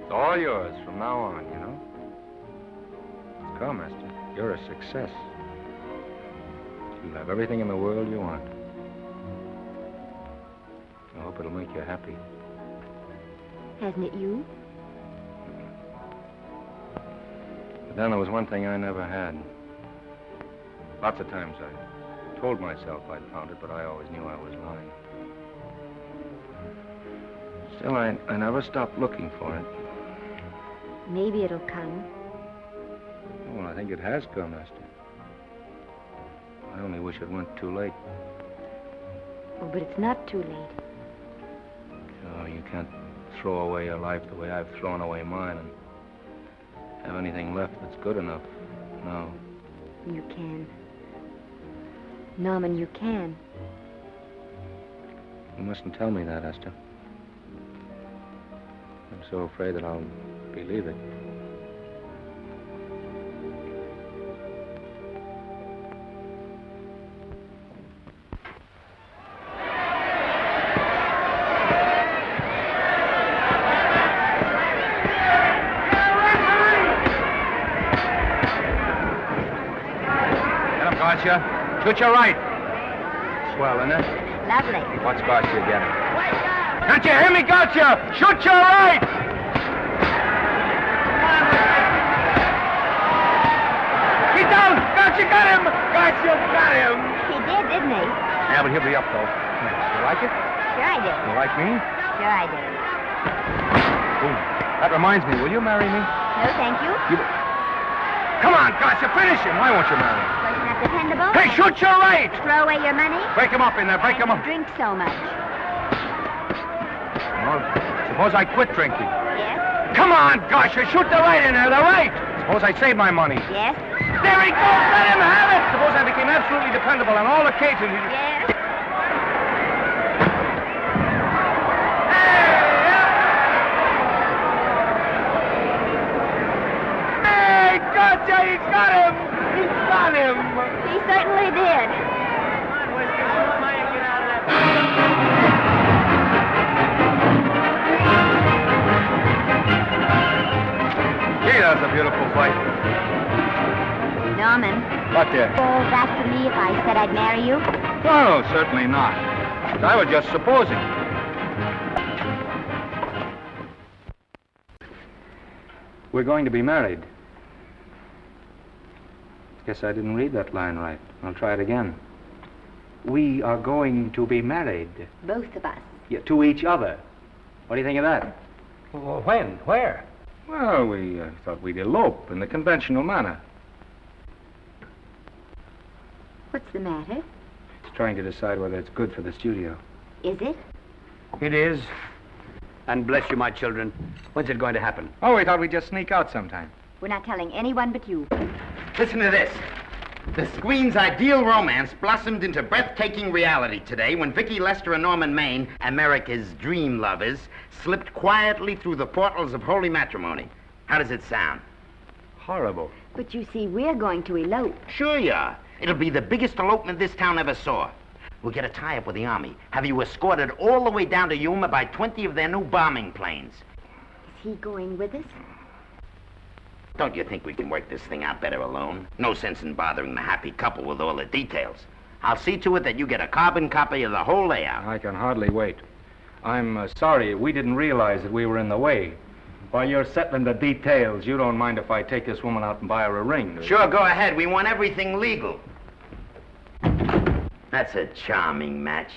It's all yours from now on, you know. Come, Esther. You're a success. You'll have everything in the world you want. I hope it'll make you happy. Hasn't it you? But then there was one thing I never had. Lots of times I told myself I'd found it, but I always knew I was lying. Still, I, I never stopped looking for it. Maybe it'll come. Well, I think it has come, Esther. I only wish it went too late. Oh, but it's not too late. Oh, you can't throw away your life the way I've thrown away mine and have anything left that's good enough. No. You can. Norman, you can. You mustn't tell me that, Esther. I'm so afraid that I'll believe it. Shoot your right. Swell, isn't it? Lovely. Watch Garcia get him. Can't you hear me, Garcia? Shoot your right! He's down! Garcia got him! Garcia got him! He did, didn't he? Yeah, but he'll be up, though. You like it? Sure I do. You like me? Sure I do. Ooh, that reminds me. Will you marry me? No, thank you. You... Come on, Garcia, finish him. Why won't you marry him? Dependable? Hey, shoot your right! Throw away your money? Break him up in there. Break him up. Drink so much. Well, suppose I quit drinking. Yes? Come on, Garcia, shoot the right in there, the right. Suppose I save my money. Yes? There he goes. Let him have it. Suppose I became absolutely dependable on all occasions. Yes? A. Norman, What there? fall back to me if I said I'd marry you? No, certainly not. I was just supposing. We're going to be married. Guess I didn't read that line right. I'll try it again. We are going to be married. Both of us. Yeah, to each other. What do you think of that? Well, when? Where? Well, we uh, thought we'd elope in the conventional manner. What's the matter? It's trying to decide whether it's good for the studio. Is it? It is. And bless you, my children. When's it going to happen? Oh, we thought we'd just sneak out sometime. We're not telling anyone but you. Listen to this. The screen's ideal romance blossomed into breathtaking reality today when Vicky Lester and Norman Maine, America's dream lovers, slipped quietly through the portals of holy matrimony. How does it sound? Horrible. But you see, we're going to elope. Sure you are. It'll be the biggest elopement this town ever saw. We'll get a tie-up with the Army, have you escorted all the way down to Yuma by 20 of their new bombing planes. Is he going with us? Don't you think we can work this thing out better alone? No sense in bothering the happy couple with all the details. I'll see to it that you get a carbon copy of the whole layout. I can hardly wait. I'm uh, sorry, we didn't realize that we were in the way. While you're settling the details, you don't mind if I take this woman out and buy her a ring, do you? Sure, go ahead. We want everything legal. That's a charming match.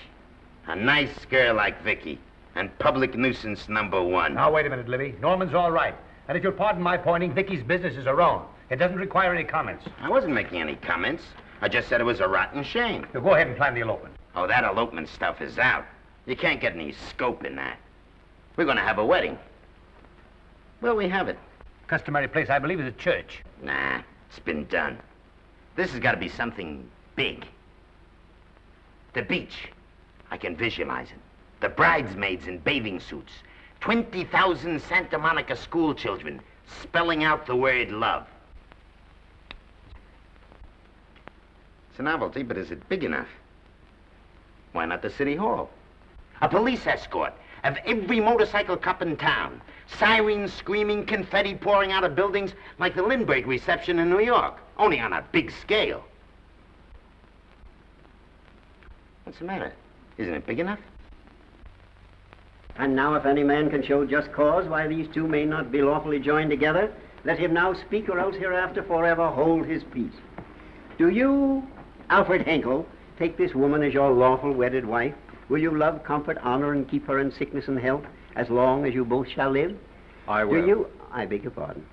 A nice girl like Vicky. And public nuisance number one. Now, wait a minute, Libby. Norman's all right. And if you'll pardon my pointing, Vicky's business is her own. It doesn't require any comments. I wasn't making any comments. I just said it was a rotten shame. Now, go ahead and plan the elopement. Oh, that elopement stuff is out. You can't get any scope in that. We're going to have a wedding. Where'll we have it? Customary place, I believe, is a church. Nah, it's been done. This has got to be something big. The beach. I can visualize it. The bridesmaids in bathing suits. 20,000 Santa Monica school children spelling out the word love. It's a novelty, but is it big enough? Why not the city hall? A police escort of every motorcycle cop in town. Sirens screaming, confetti pouring out of buildings like the Lindbergh reception in New York, only on a big scale. What's the matter? Isn't it big enough? And now, if any man can show just cause why these two may not be lawfully joined together, let him now speak, or else hereafter forever hold his peace. Do you, Alfred Henkel, take this woman as your lawful wedded wife? Will you love, comfort, honor, and keep her in sickness and health as long as you both shall live? I will. Do you, I beg your pardon.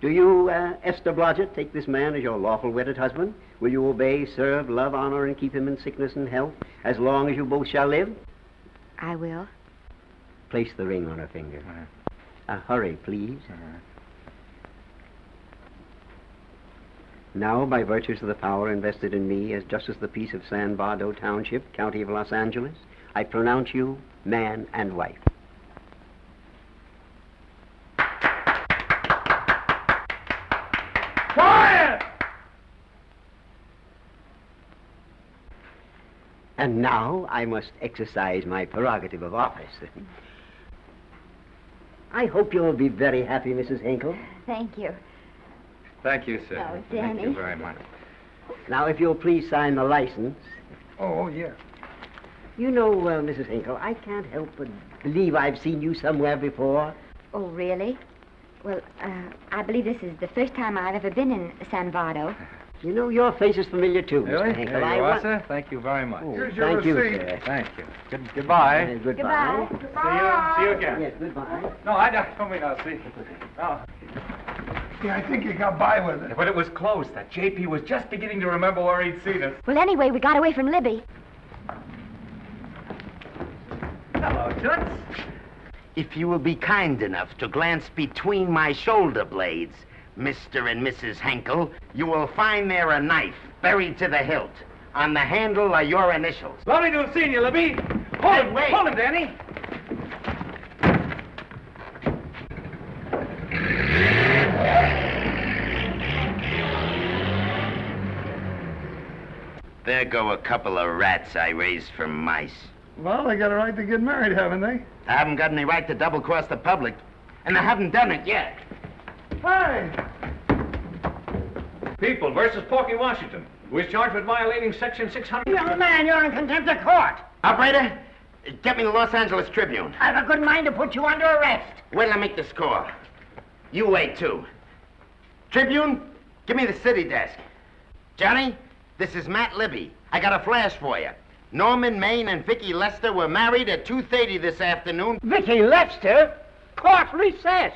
Do you, uh, Esther Blodgett, take this man as your lawful wedded husband? Will you obey, serve, love, honor, and keep him in sickness and health as long as you both shall live? I will. Place the ring on her finger. Uh, hurry, please. Now, by virtues of the power invested in me as Justice of the Peace of San Bardo Township, County of Los Angeles, I pronounce you man and wife. Quiet! And now I must exercise my prerogative of office. I hope you'll be very happy, Mrs. Hinkle. Thank you. Thank you, sir. Oh, Danny. Thank you very much. Now, if you'll please sign the license. Oh, yeah. You know, uh, Mrs. Hinkle, I can't help but believe I've seen you somewhere before. Oh, really? Well, uh, I believe this is the first time I've ever been in San Bardo. You know, your face is familiar, too, Really? Mr. Hinkle. There I you wa- are, sir. Thank you very much. Oh, Here's your thank you, receipt. sir. Thank you. Good, goodbye. Uh, goodbye. See you. See you again. Yes, goodbye. No, I don't don't mean I'll see. No. Yeah, I think you got by with it. But it was close. That JP was just beginning to remember where he'd seen us. Well, anyway, we got away from Libby. Hello, Toots. If you will be kind enough to glance between my shoulder blades, Mr. and Mrs. Henkel, you will find there a knife buried to the hilt. On the handle are your initials. Lovely to have seen you, Libby. Hold Hey, him, wait. hold him, Danny. There go a couple of rats I raised from mice. Well, they got a right to get married, haven't they? I haven't got any right to double cross the public, and I haven't done it yet. Hey! People versus Porky Washington, who is charged with violating Section 600. Young man, you're in contempt of court. Operator, get me the Los Angeles Tribune. I've a good mind to put you under arrest. Wait till I make the score. You wait, too. Tribune, give me the city desk. Johnny, this is Matt Libby. I got a flash for you. Norman Maine and Vicki Lester were married at 2.30 this afternoon. Vicki Lester? Court recess.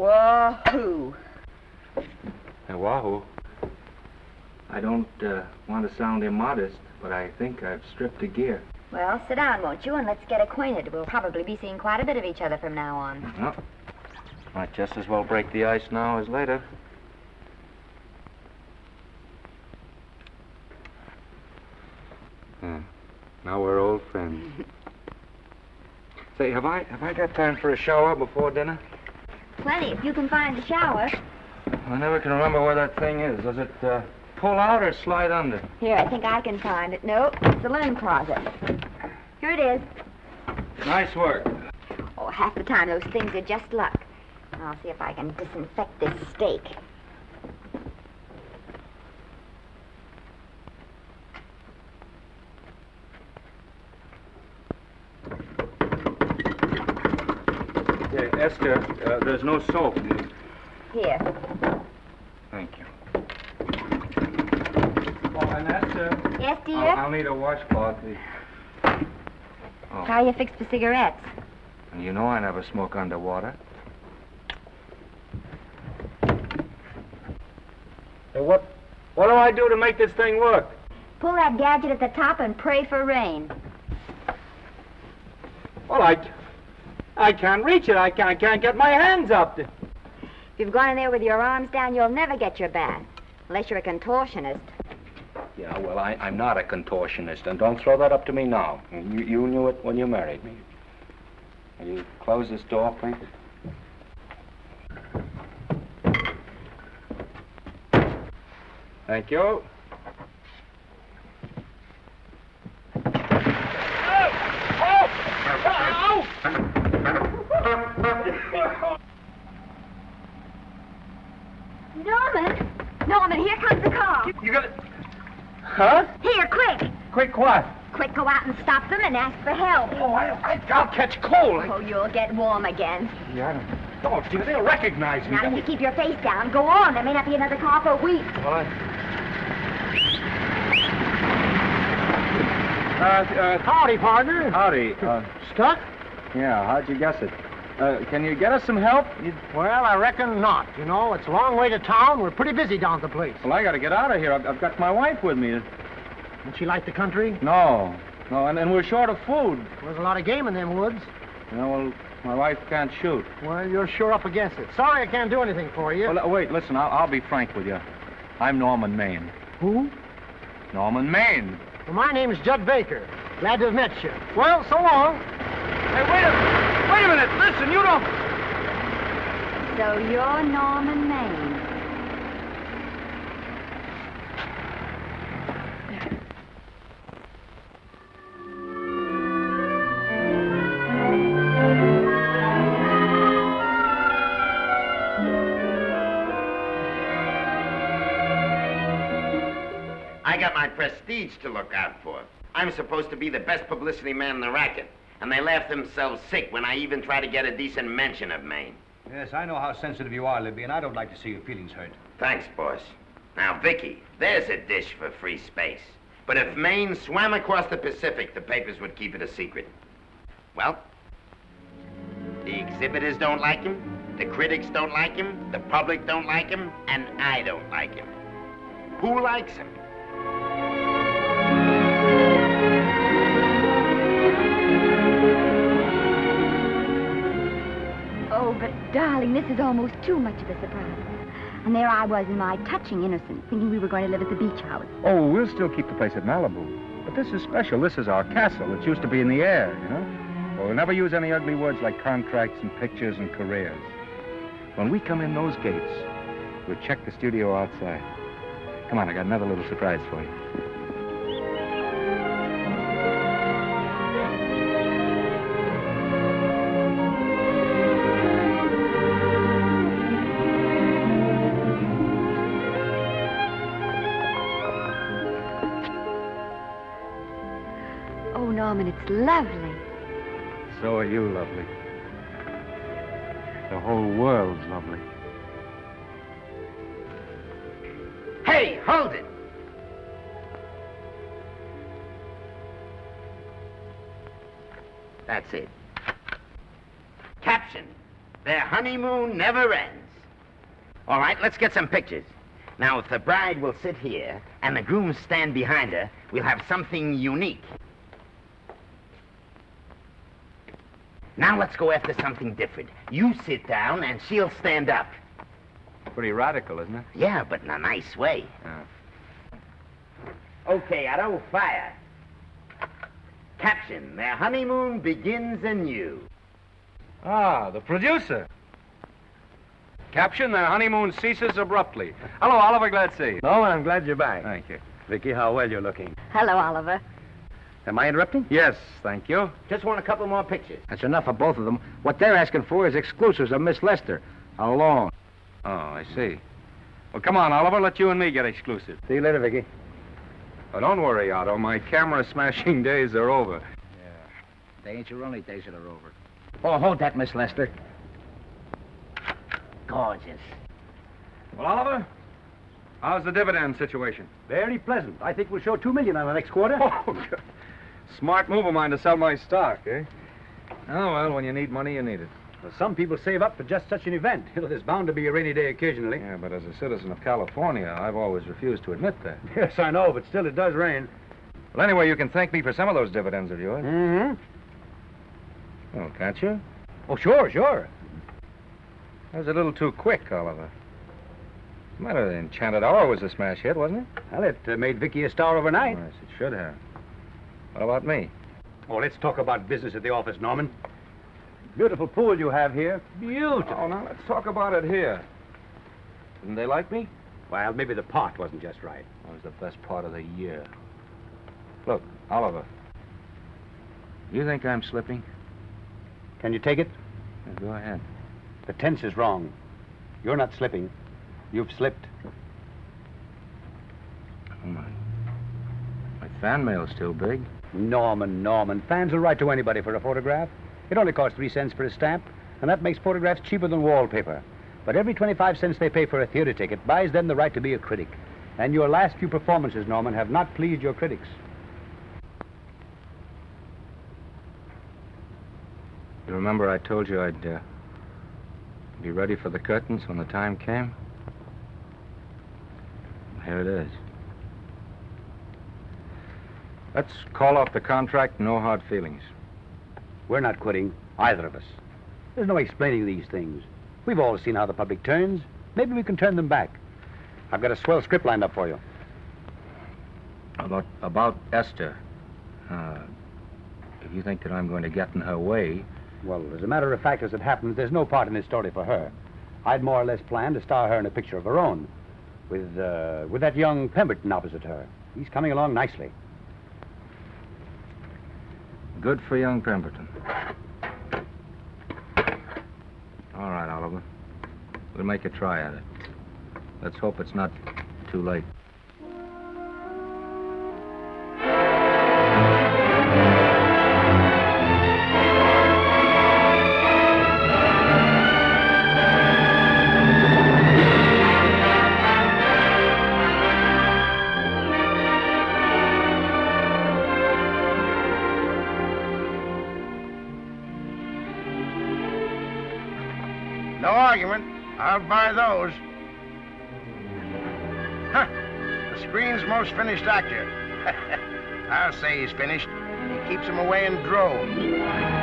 Wahoo! Hey, Wahoo. I don't uh, want to sound immodest, but I think I've stripped a gear. Well, sit down, won't you, and let's get acquainted. We'll probably be seeing quite a bit of each other from now on. Well, might just as well break the ice now as later. Hmm. Now we're old friends. Say, have I have I got time for a shower before dinner? Plenty, if you can find the shower. I never can remember where that thing is. Does it uh, pull out or slide under? Here, I think I can find it. No, it's the linen closet. Here it is. Nice work. Oh, half the time those things are just luck. I'll see if I can disinfect this steak. Yeah, Esther, uh, there's no soap. Here. Thank you. Oh, and Esther. Yes, dear? I'll, I'll need a washcloth. Oh, How you fixed for cigarettes? and you know I never smoke underwater. Hey, what, what do I do to make this thing work? Pull that gadget at the top and pray for rain. Well, I, I can't reach it. I can't, I can't get my hands up. If you've gone in there with your arms down, you'll never get your bath. Unless you're a contortionist. Yeah, well, I, I'm not a contortionist, and don't throw that up to me now. You, you knew it when you married me. Will you close this door, please? Thank you. Norman! Norman, here comes the car. You got it. Huh? Here, quick! Quick what? Quick, go out and stop them and ask for help. Oh, I, I, I'll catch cold. Oh, you'll get warm again. Yeah, I don't. Don't, dear. They'll recognize me. Now, if you keep your face down, go on. There may not be another car for weeks. Well, I... Uh, uh, howdy, partner. Howdy. Uh, Stuck? yeah, how'd you guess it? Uh, can you get us some help? You... Well, I reckon not. You know, it's a long way to town. We're pretty busy down at the place. Well, I gotta get out of here. I've, I've got my wife with me. Don't she like the country? No, no, and, and we're short of food. There's a lot of game in them woods. You know, well, my wife can't shoot. Well, you're sure up against it. Sorry I can't do anything for you. Well, uh, wait, listen, I'll, I'll be frank with you. I'm Norman Maine. Who? Norman Maine. Well, my name's Judd Baker. Glad to have met you. Well, so long. Hey, wait a, wait a minute. Listen, you don't... So you're Norman Maine. I got my prestige to look out for. I'm supposed to be the best publicity man in the racket. And they laugh themselves sick when I even try to get a decent mention of Maine. Yes, I know how sensitive you are, Libby, and I don't like to see your feelings hurt. Thanks, boss. Now, Vicki, there's a dish for free space. But if Maine swam across the Pacific, the papers would keep it a secret. Well, the exhibitors don't like him, the critics don't like him, the public don't like him, and I don't like him. Who likes him? But darling, this is almost too much of a surprise. And there I was in my touching innocence, thinking we were going to live at the beach house. Oh, we'll still keep the place at Malibu. But this is special. This is our castle. It used to be in the air, you know? Well, we'll never use any ugly words like contracts and pictures and careers. When we come in those gates, we'll check the studio outside. Come on, I got another little surprise for you. Lovely. So are you, lovely. The whole world's lovely. Hey, hold it! That's it. Caption. Their honeymoon never ends. All right, let's get some pictures. Now, if the bride will sit here and the groom stand behind her, we'll have something unique. Now let's go after something different. You sit down and she'll stand up. Pretty radical, isn't it? Yeah, but in a nice way. Okay, Otto, fire. Caption, their honeymoon begins anew. Ah, the producer. Caption, their honeymoon ceases abruptly. Hello, Oliver, glad to see you. No, I'm glad you're back. Thank you. Vicky, how well you're looking. Hello, Oliver. Am I interrupting? Yes, thank you. Just want a couple more pictures. That's enough for both of them. What they're asking for is exclusives of Miss Lester. Alone. Oh, I see. Well, come on, Oliver, let you and me get exclusive. See you later, Vicki. Oh, don't worry, Otto. My camera smashing days are over. Yeah. They ain't your only days that are over. Oh, hold that, Miss Lester. Gorgeous. Well, Oliver, how's the dividend situation? Very pleasant. I think we'll show two million on the next quarter. Oh, good. Smart move of mine to sell my stock, eh? Oh, well, when you need money, you need it. Well, some people save up for just such an event. There's bound to be a rainy day occasionally. Yeah, but as a citizen of California, I've always refused to admit that. Yes, I know, but still it does rain. Well, anyway, you can thank me for some of those dividends of yours. Mm-hmm. Oh, can't you? Oh, sure, sure. That was a little too quick, Oliver. The matter? The Enchanted Hour was a smash hit, wasn't it? Well, it uh, made Vicki a star overnight. Yes, it should have. What about me? Oh, let's talk about business at the office, Norman. Beautiful pool you have here. Beautiful. Oh, now let's talk about it here. Didn't they like me? Well, maybe the pot wasn't just right. That was the best part of the year. Look, Oliver. You think I'm slipping? Can you take it? Yeah, go ahead. The tense is wrong. You're not slipping. You've slipped. Oh, my. My fan mail's still big. Norman, Norman. Fans will write to anybody for a photograph. It only costs three cents for a stamp, and that makes photographs cheaper than wallpaper. But every 25 cents they pay for a theater ticket buys them the right to be a critic. And your last few performances, Norman, have not pleased your critics. You remember I told you I'd uh, be ready for the curtains when the time came? Here it is. Let's call off the contract, no hard feelings. We're not quitting, either of us. There's no explaining these things. We've all seen how the public turns. Maybe we can turn them back. I've got a swell script lined up for you. About, about Esther. Uh, if you think that I'm going to get in her way, Well, as a matter of fact, as it happens, there's no part in this story for her. I'd more or less planned to star her in a picture of her own, with uh, with that young Pemberton opposite her. He's coming along nicely. Good for young Pemberton. All right, Oliver. We'll make a try at it. Let's hope it's not too late. Finished. He keeps them away in droves.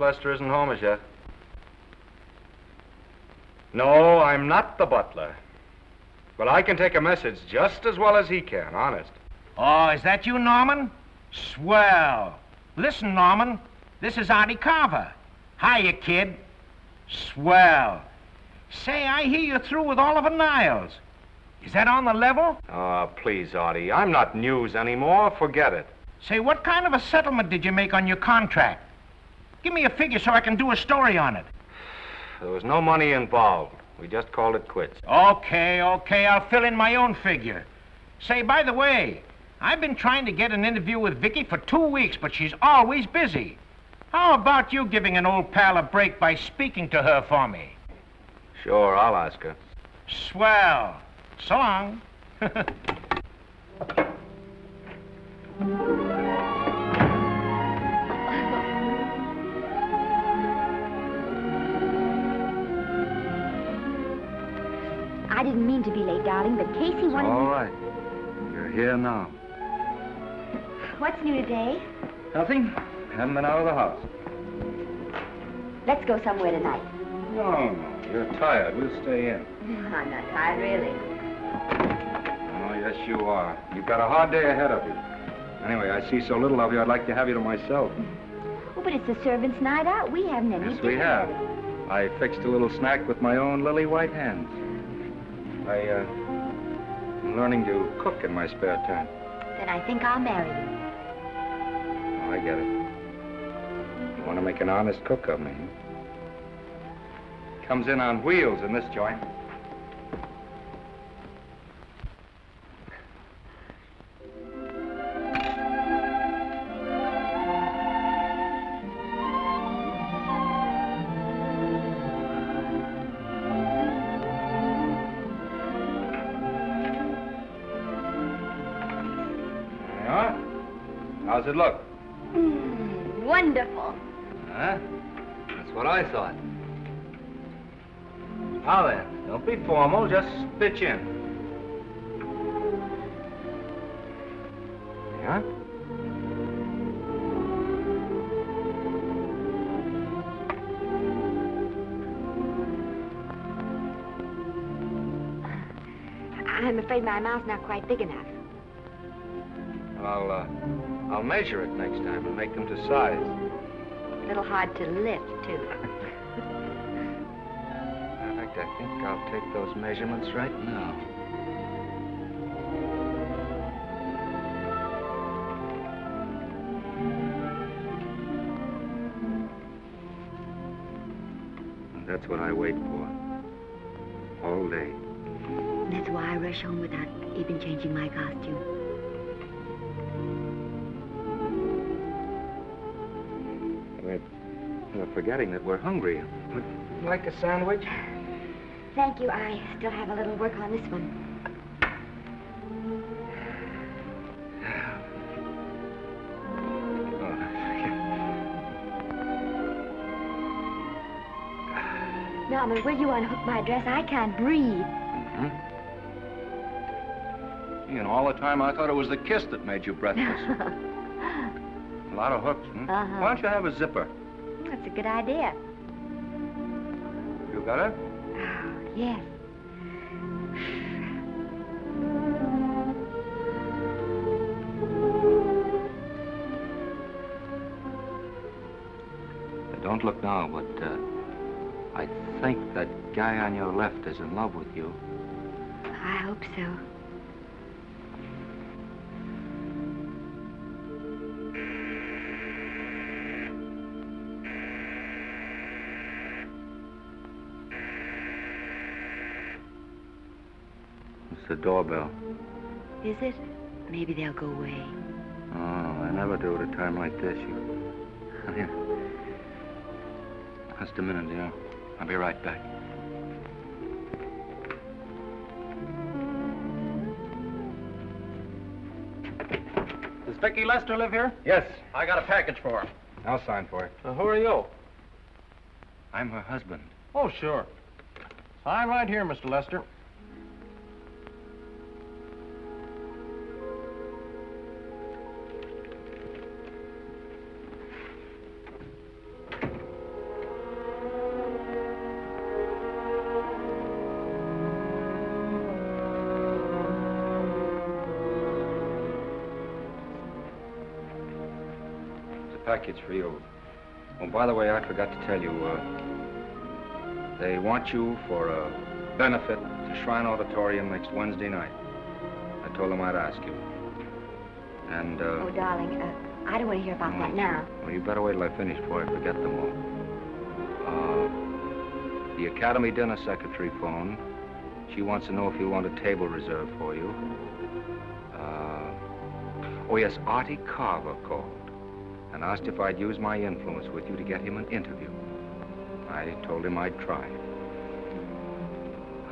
Lester isn't home as yet. No, I'm not the butler. But I can take a message just as well as he can, honest. Oh, is that you, Norman? Swell. Listen, Norman, This is Artie Carver. Hiya, kid. Swell. Say, I hear you're through with Oliver Niles. Is that on the level? Oh, please, Artie. I'm not news anymore. Forget it. Say, what kind of a settlement did you make on your contract? Give me a figure so I can do a story on it. There was no money involved. We just called it quits. Okay, okay, I'll fill in my own figure. Say, by the way, I've been trying to get an interview with Vicki for two weeks, but she's always busy. How about you giving an old pal a break by speaking to her for me? Sure, I'll ask her. Swell. So long. darling, but Casey wanted All right. You're here now. What's new today? Nothing. Haven't been out of the house. Let's go somewhere tonight. No, no. You're tired. We'll stay in. I'm not tired, really. Oh, yes, you are. You've got a hard day ahead of you. Anyway, I see so little of you, I'd like to have you to myself. Oh, but it's the servants' night out. We haven't any Yes, we have. I fixed a little snack with my own lily white hands. I, uh, I'm learning to cook in my spare time. Then I think I'll marry you. Oh, I get it. You want to make an honest cook of me. Comes in on wheels in this joint. Look? Mm, wonderful. Huh? That's what I thought. Now then, don't be formal, just pitch in. Yeah? I'm afraid my mouth's not quite big enough. I'll, uh, I'll measure it next time and make them to size. A little hard to lift, too. In fact, I think I'll take those measurements right now. And that's what I wait for. All day. That's why I rush home without even changing my costume. Forgetting that we're hungry. Would you like a sandwich? Thank you. I still have a little work on this one. Norman, will you unhook my dress? I can't breathe. Hmm? You know, all the time I thought it was the kiss that made you breathless. a lot of hooks, hmm? Uh-huh. Why don't you have a zipper? That's a good idea. You got it? Oh, yes. Don't look now, but uh, I think that guy on your left is in love with you. I hope so. The doorbell. Is it? Maybe they'll go away. Oh, I never do at a time like this. You... Here. Just a minute, dear. I'll be right back. Does Vicki Lester live here? Yes. I got a package for her. I'll sign for it. Uh, who are you? I'm her husband. Oh, sure. Sign right here, Mr. Lester. Package for you. Oh, by the way, I forgot to tell you, uh, they want you for a benefit to Shrine Auditorium next Wednesday night. I told them I'd ask you. And, uh, Oh, darling, uh, I don't want to hear about that now. well, you better wait till I finish before I forget them all. Uh, the Academy dinner secretary phoned. She wants to know if you want a table reserved for you. Uh, oh, yes, Artie Carver called and asked if I'd use my influence with you to get him an interview. I told him I'd try.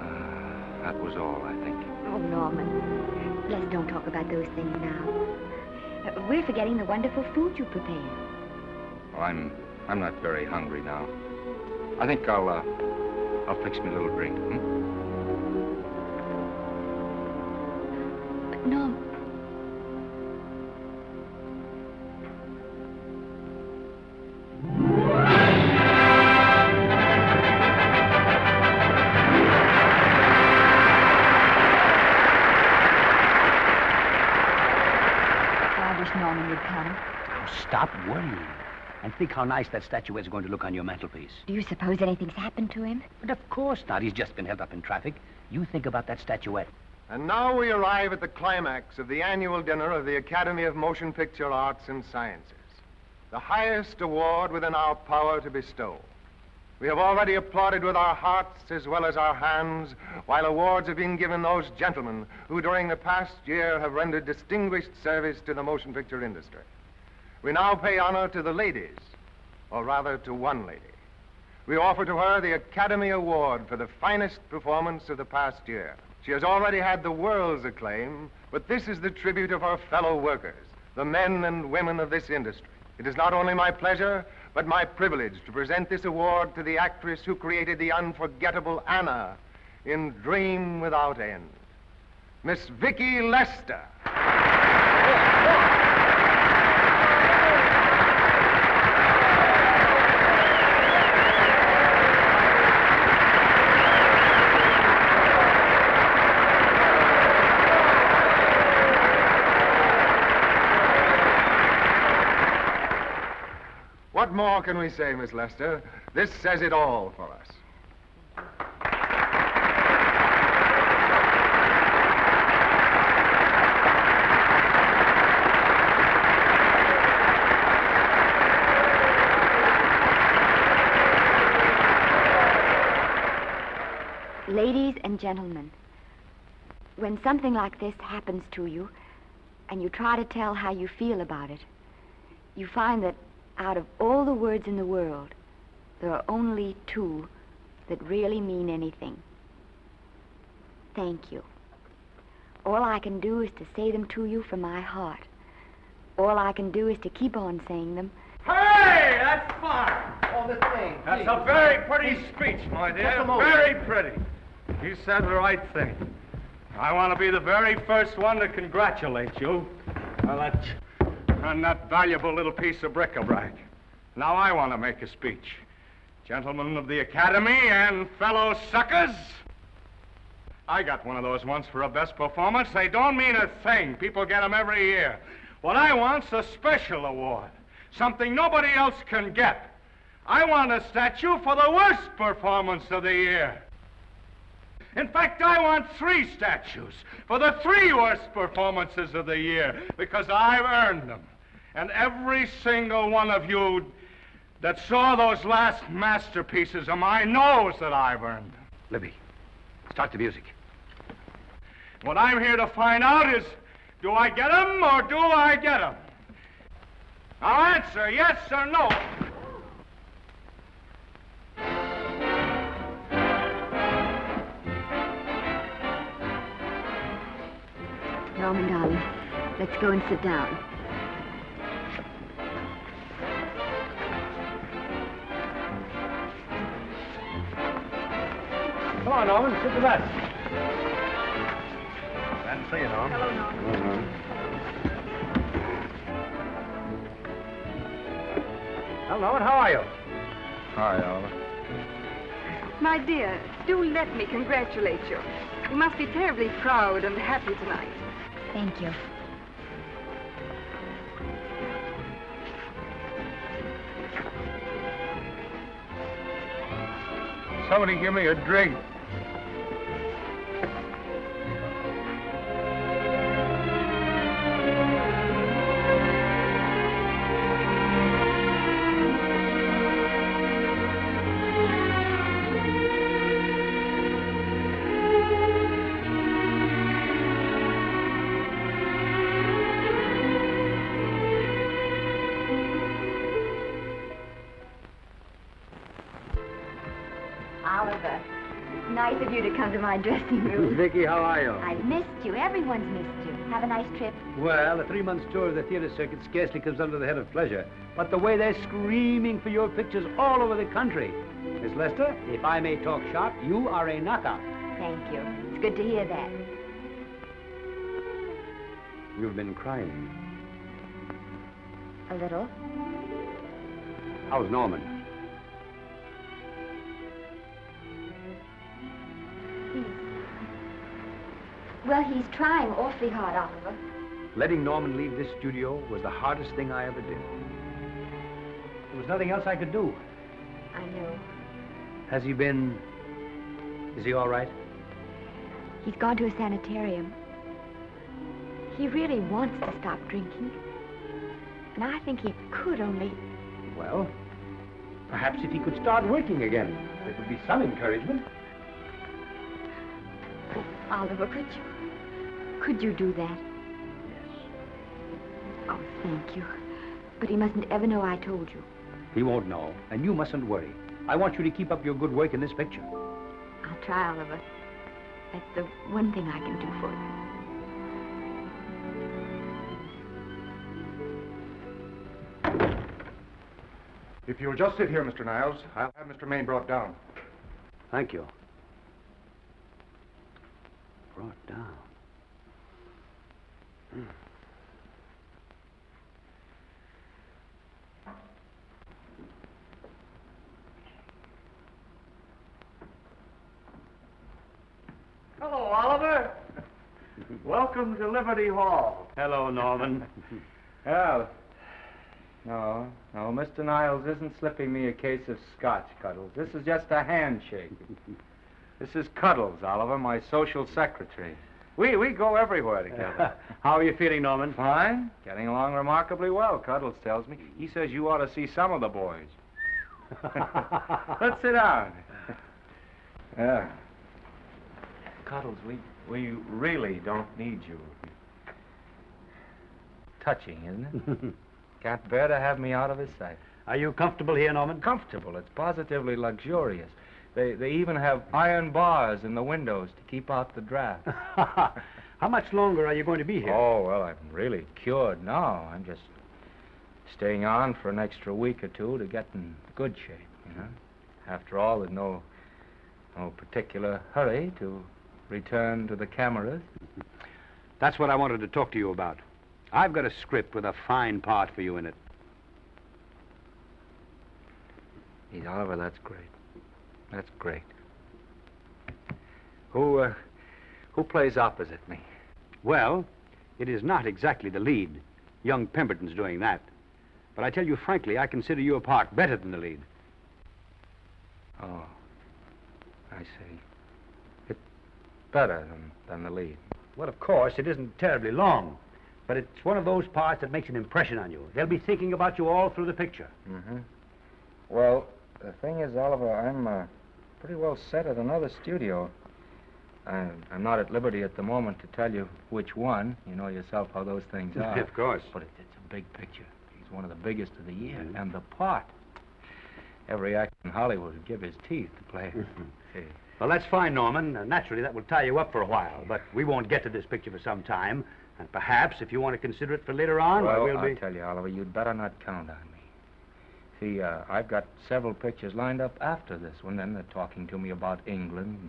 Uh, that was all, I think. Oh, Norman, let's don't talk about those things now. Uh, we're forgetting the wonderful food you prepared. Well, I'm I'm not very hungry now. I think I'll uh, I'll fix me a little drink. Hmm? Think how nice that statuette's going to look on your mantelpiece. Do you suppose anything's happened to him? But of course not. He's just been held up in traffic. You think about that statuette. And now we arrive at the climax of the annual dinner of the Academy of Motion Picture Arts and Sciences, the highest award within our power to bestow. We have already applauded with our hearts as well as our hands, while awards have been given those gentlemen who during the past year have rendered distinguished service to the motion picture industry. We now pay honor to the ladies, or rather to one lady. We offer to her the Academy Award for the finest performance of the past year. She has already had the world's acclaim, but this is the tribute of her fellow workers, the men and women of this industry. It is not only my pleasure, but my privilege to present this award to the actress who created the unforgettable Anna in Dream Without End, Miss Vicki Lester. What more can we say, Miss Lester? This says it all for us. Ladies and gentlemen, when something like this happens to you and you try to tell how you feel about it, you find that out of all the words in the world, there are only two that really mean anything. Thank you. All I can do is to say them to you from my heart. All I can do is to keep on saying them. Hey, that's fine. All the thing. That's a very pretty speech, my dear. Just a moment. Very pretty. You said the right thing. I want to be the very first one to congratulate you on that, on that valuable little piece of bric-a-brac. Now I want to make a speech. Gentlemen of the Academy and fellow suckers, I got one of those once for a best performance. They don't mean a thing. People get them every year. What I want's a special award, something nobody else can get. I want a statue for the worst performance of the year. In fact, I want three statues for the three worst performances of the year because I've earned them. And every single one of you that saw those last masterpieces of mine knows that I've earned them. Libby, start the music. What I'm here to find out is do I get them or do I get them? Now answer yes or no. Norman, darling, let's go and sit down. Come on, Norman, sit to that. Glad to see you, Norm. Hello, Norman. Uh-huh. Well, Norman, how are you? Hi, Oliver. My dear, do let me congratulate you. You must be terribly proud and happy tonight. Thank you. Somebody give me a drink. You to come to my dressing room. Vicki, how are you? I've missed you. Everyone's missed you. Have a nice trip. Well, a three-month tour of the theater circuit scarcely comes under the head of pleasure. But the way they're screaming for your pictures all over the country. Miss Lester, if I may talk shop, you are a knockout. Thank you. It's good to hear that. You've been crying. A little. How's Norman? Well, he's trying awfully hard, Oliver. Letting Norman leave this studio was the hardest thing I ever did. There was nothing else I could do. I know. Has he been... Is he all right? He's gone to a sanitarium. He really wants to stop drinking. And I think he could only... Well, perhaps if he could start working again, there would be some encouragement. Oliver, could you... Could you do that? Yes. Oh, thank you. But he mustn't ever know I told you. He won't know, and you mustn't worry. I want you to keep up your good work in this picture. I'll try, Oliver. That's the one thing I can do for you. If you'll just sit here, Mr. Niles, I'll have Mr. Maine brought down. Thank you. Brought down. Hmm. Hello, Oliver. Welcome to Liberty Hall. Hello, Norman. Well, no, no, Mr. Niles isn't slipping me a case of scotch, Cuddles. This is just a handshake. This is Cuddles, Oliver, my social secretary. We, we go everywhere together. How are you feeling, Norman? Fine. Getting along remarkably well, Cuddles tells me. He says you ought to see some of the boys. Let's sit down. Yeah. Cuddles, we, we really don't need you. Touching, isn't it? Can't bear to have me out of his sight. Are you comfortable here, Norman? Comfortable. It's positively luxurious. They, they even have iron bars in the windows to keep out the draft. How much longer are you going to be here? Oh, well, I'm really cured now. I'm just staying on for an extra week or two to get in good shape, you know. After all, there's no, no particular hurry to return to the cameras. That's what I wanted to talk to you about. I've got a script with a fine part for you in it. Gee, Oliver, that's great. That's great. Who, uh, who plays opposite me? Well, it is not exactly the lead. Young Pemberton's doing that. But I tell you frankly, I consider your part better than the lead. Oh, I see. It's better than, than the lead. Well, of course, it isn't terribly long. But it's one of those parts that makes an impression on you. They'll be thinking about you all through the picture. Mm-hmm. Well, the thing is, Oliver, I'm uh, pretty well set at another studio. I'm, I'm not at liberty at the moment to tell you which one. You know yourself how those things are. of course. But it, it's a big picture. He's one of the biggest of the year. And the part. Every actor in Hollywood would give his teeth to play. See. Well, that's fine, Norman. Uh, naturally, that will tie you up for a while. But we won't get to this picture for some time. And perhaps, if you want to consider it for later on, well, we'll be. I be... tell you, Oliver, you'd better not count on me. See, uh, I've got several pictures lined up after this one. Then they're talking to me about England.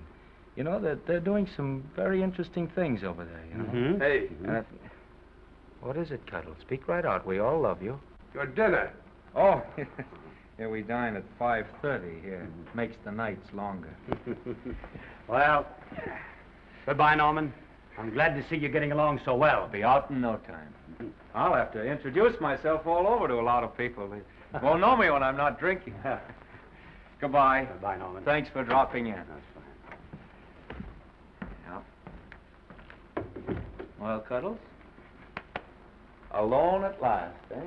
You know, they're, they're doing some very interesting things over there, you know. Mhm. Hey. And if- what is it, Cuddle? Speak right out. We all love you. Your dinner. Oh, yeah, we dine at 5.30 here. Makes the nights longer. Well, goodbye, Norman. I'm glad to see you getting along so well. Be out in no time. I'll have to introduce myself all over to a lot of people. Won't know me when I'm not drinking. Goodbye. Bye, Norman. Thanks for dropping in. That's fine. Yeah. Well, Cuddles? Alone at last, eh?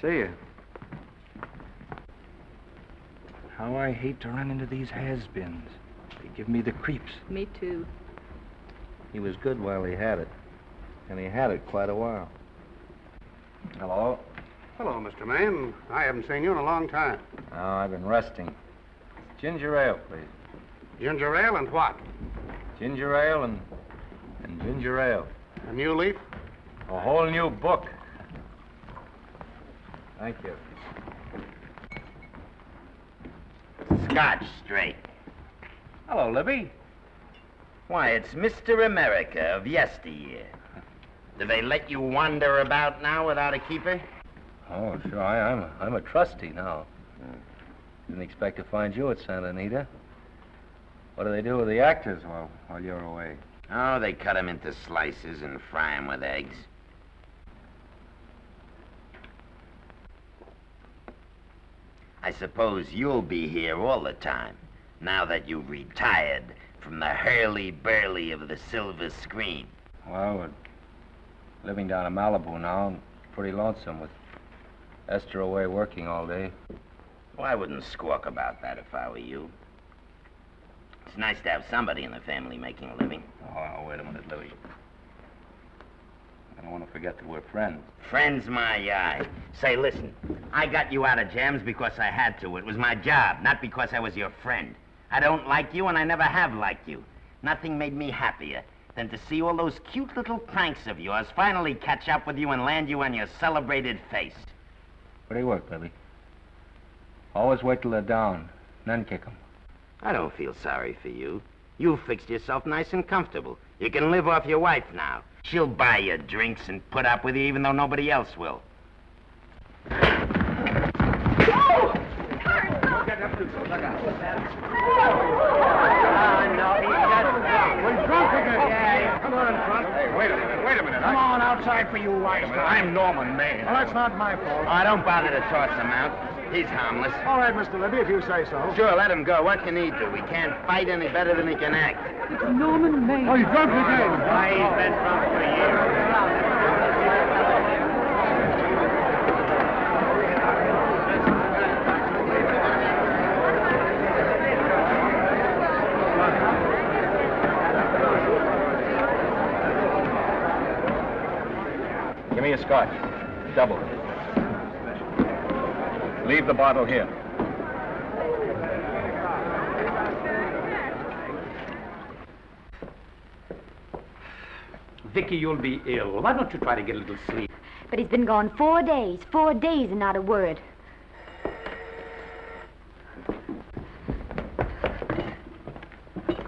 See you. How I hate to run into these has-beens. They give me the creeps. Me too. He was good while he had it. And he had it quite a while. Hello? Hello, Mr. Maine. I haven't seen you in a long time. Oh, I've been resting. Ginger ale, please. Ginger ale and what? Ginger ale and, and ginger ale. A new leaf? A whole new book. Thank you. Scotch straight. Hello, Libby. Why, it's Mr. America of yesteryear. Do they let you wander about now without a keeper? Oh, sure. I, I'm, a, I'm a trustee now. Didn't expect to find you at Santa Anita. What do they do with the actors while, while you're away? Oh, they cut 'em into slices and fry 'em with eggs. I suppose you'll be here all the time, now that you've retired from the hurly-burly of the silver screen. Well, we're living down in Malibu now and pretty lonesome with Esther away working all day. Well, I wouldn't squawk about that if I were you. It's nice to have somebody in the family making a living. Oh, wait a minute, Louis. I don't want to forget that we're friends. Friends, my eye. Say, listen, I got you out of jams because I had to. It was my job, not because I was your friend. I don't like you, and I never have liked you. Nothing made me happier than to see all those cute little pranks of yours finally catch up with you and land you on your celebrated face. Where do you work, Billy? Always wait till they're down, then kick 'em. I don't feel sorry for you. You've fixed yourself nice and comfortable. You can live off your wife now. She'll buy you drinks and put up with you even though nobody else will. We're drunk again. Come on, front. Hey, wait a minute, wait a minute. Come on outside for you wise guy. I'm Norman Maine. Well, that's not my fault. Oh, don't bother to toss him out. He's harmless. All right, Mr. Libby, if you say so. Sure, let him go. What can he do? He can't fight any better than he can act. It's Norman Maine. Oh, he's drunk again. Why, he's been drunk for years. Give me a scotch. Double. Leave the bottle here. Vicki, you'll be ill. Why don't you try to get a little sleep? But he's been gone four days, four days and not a word.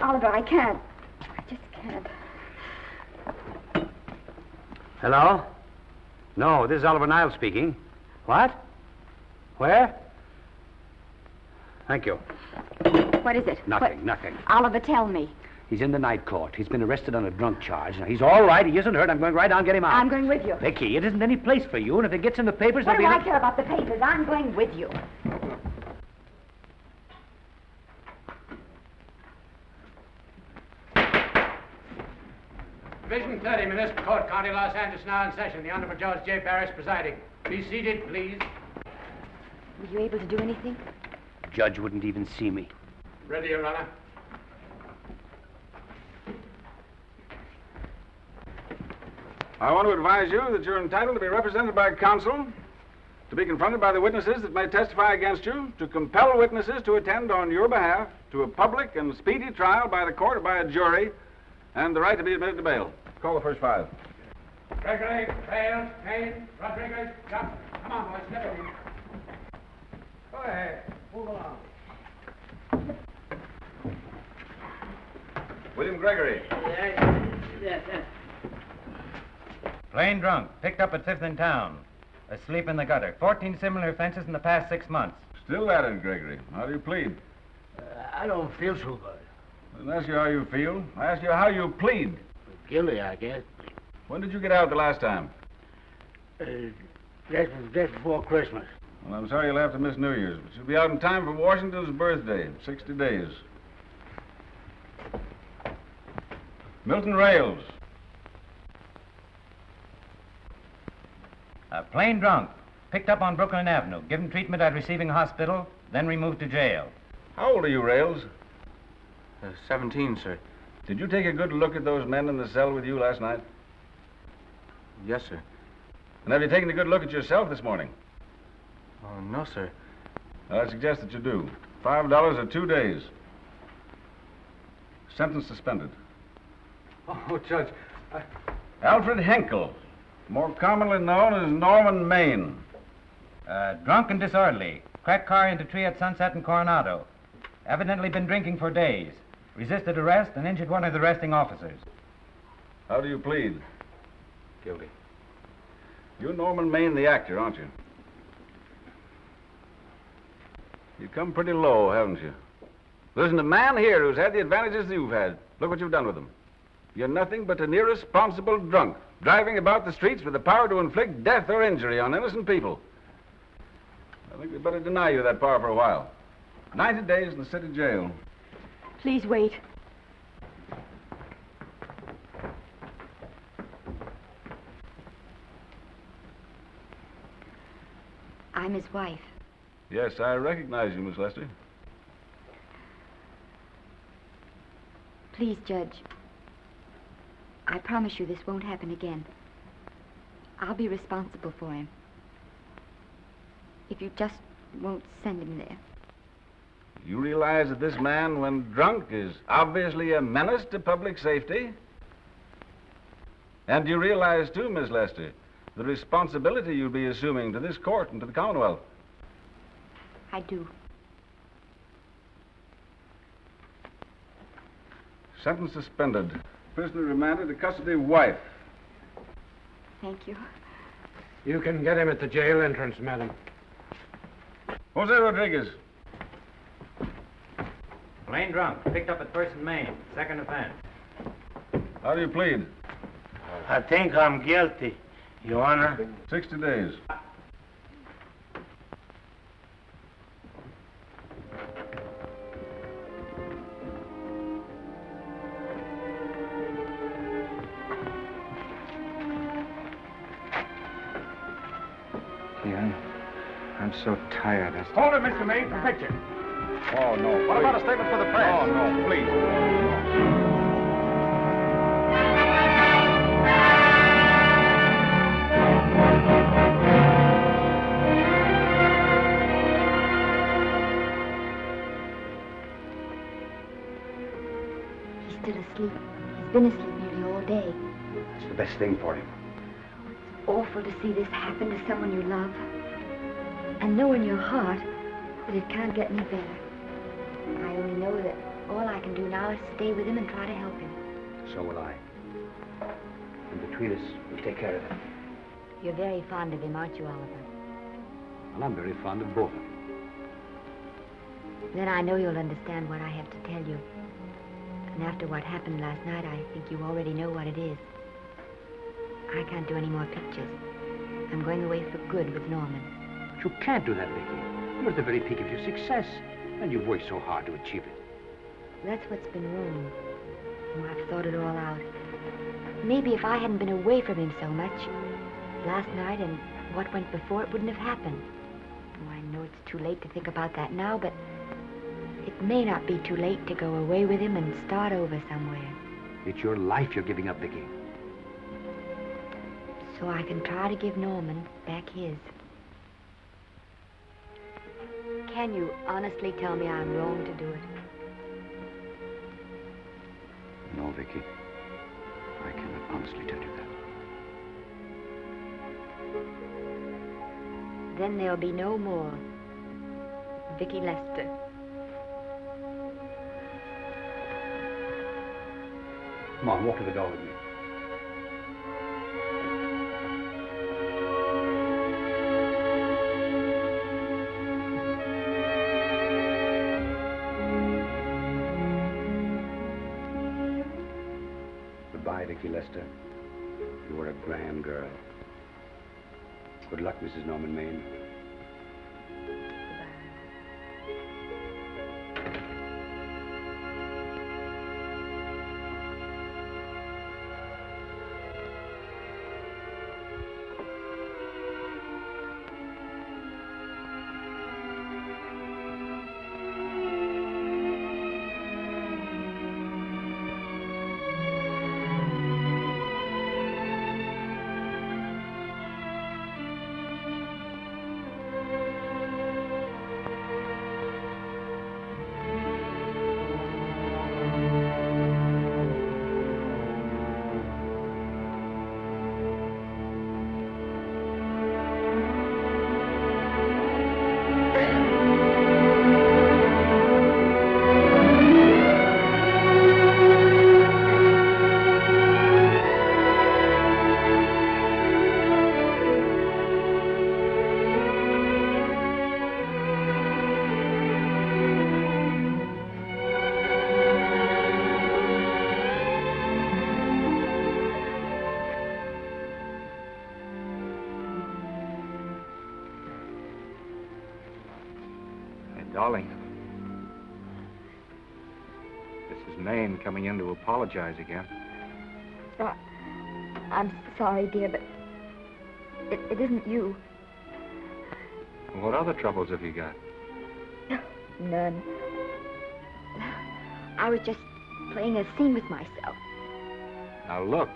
Oliver, I can't. I just can't. Hello? No, this is Oliver Niles speaking. What? Where? Thank you. What is it? Nothing, What- nothing. Oliver, tell me. He's in the night court. He's been arrested on a drunk charge. Now, he's all right. He isn't hurt. I'm going right down and get him out. I'm going with you. Vicki, it isn't any place for you, and if it gets in the papers, What there'll do be... I care about the papers? I'm going with you. Division 30, Municipal Court, County Los Angeles, now in session. The Honorable Judge J. Barris presiding. Be seated, please. Were you able to do anything? Judge wouldn't even see me. Ready, Your Honor. I want to advise you that you're entitled to be represented by counsel, to be confronted by the witnesses that may testify against you, to compel witnesses to attend on your behalf to a public and speedy trial by the court or by a jury, and the right to be admitted to bail. Call the first five. Gregory, Bales, Kane, Rodriguez, Johnson. Come on, boys, step in. Go ahead. Move along. William Gregory. Plain drunk, picked up at Fifth in town. Asleep in the gutter. 14 similar offenses in the past six months. Still at it, Gregory. How do you plead? I don't feel so good. I didn't ask you how you feel. I asked you how you plead. Guilty, I guess. When did you get out the last time? Uh, that was just before Christmas. Well, I'm sorry you'll have to miss New Year's, but you'll be out in time for Washington's birthday, 60 days. Milton Rails. Uh, plain drunk, picked up on Brooklyn Avenue, given treatment at receiving hospital, then removed to jail. How old are you, Rails? Uh, 17, sir. Did you take a good look at those men in the cell with you last night? Yes, sir. And have you taken a good look at yourself this morning? Oh, no, sir. I suggest that you do. Five dollars or two days. Sentence suspended. Oh, Judge, I... Alfred Hinkel, more commonly known as Norman Maine. Uh, drunk and disorderly. Cracked car into tree at Sunset in Coronado. Evidently been drinking for days. Resisted arrest and injured one of the arresting officers. How do you plead? Guilty. You're Norman Maine, the actor, aren't you? You come pretty low, haven't you? There isn't a man here who's had the advantages you've had. Look what you've done with them. You're nothing but an irresponsible drunk, driving about the streets with the power to inflict death or injury on innocent people. I think we'd better deny you that power for a while. 90 days in the city jail. Please wait. I'm his wife. Yes, I recognize you, Miss Lester. Please, Judge. I promise you this won't happen again. I'll be responsible for him. If you just won't send him there. You realize that this man, when drunk, is obviously a menace to public safety? And you realize, too, Miss Lester, the responsibility you'll be assuming to this court and to the Commonwealth. I do. Sentence suspended. Prisoner remanded to custody wife. Thank you. You can get him at the jail entrance, madam. Jose Rodriguez. Plain drunk, picked up at First and Main. Second offense. How do you plead? I think I'm guilty, Your Honor. 60 days. So tired. I... Hold it, Mr. Maine, for picture. Oh, no. What about a statement for the press? Oh, no, please. He's still asleep. He's been asleep nearly all day. That's the best thing for him. It's awful to see this happen to someone you love. And know in your heart that it can't get any better. I only know that all I can do now is stay with him and try to help him. So will I. And between us, we'll take care of him. You're very fond of him, aren't you, Oliver? Well, I'm very fond of both of them. Then I know you'll understand what I have to tell you. And after what happened last night, I think you already know what it is. I can't do any more pictures. I'm going away for good with Norman. You can't do that, Vicki. You're at the very peak of your success. And you've worked so hard to achieve it. That's what's been wrong. Oh, I've thought it all out. Maybe if I hadn't been away from him so much, last night and what went before, it wouldn't have happened. Oh, I know it's too late to think about that now, but it may not be too late to go away with him and start over somewhere. It's your life you're giving up, Vicki. so I can try to give Norman back his. Can you honestly tell me I'm wrong to do it? No, Vicki. I cannot honestly tell you that. Then there'll be no more Vicki Lester. Come on, walk to the door with me. Goodbye, You were a grand girl. Good luck, Mrs. Norman Maine. Apologize again. Uh, I'm sorry, dear, but it, it isn't you. What other troubles have you got? None. I was just playing a scene with myself. Now look,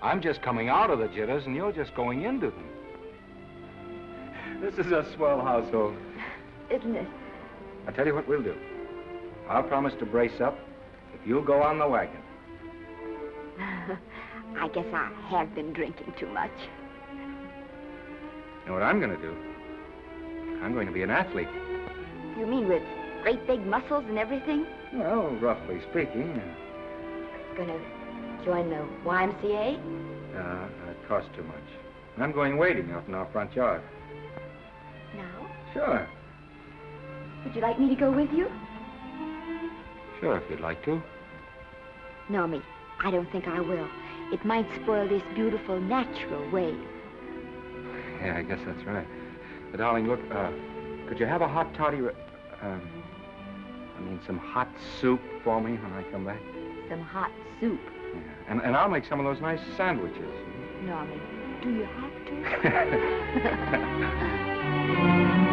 I'm just coming out of the jitters and you're just going into them. This is a swell household. Isn't it? I'll tell you what we'll do. I'll promise to brace up if you'll go on the wagon. I guess I have been drinking too much. You know what I'm going to do? I'm going to be an athlete. You mean with great big muscles and everything? Well, roughly speaking, Gonna join the YMCA? uh, it costs too much. I'm going wading out in our front yard. Now? Sure, Would you like me to go with you? Sure, if you'd like to. No, me. I don't think I will. It might spoil this beautiful natural wave. Yeah, I guess that's right. But, darling, look, uh, could you have a hot toddy? Um, I mean, some hot soup for me when I come back? Some hot soup. Yeah. And, and I'll make some of those nice sandwiches. Norman, do you have to?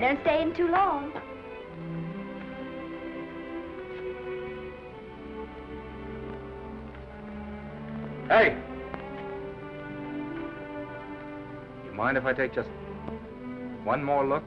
now, don't stay in too long. Hey! You mind if I take just one more look?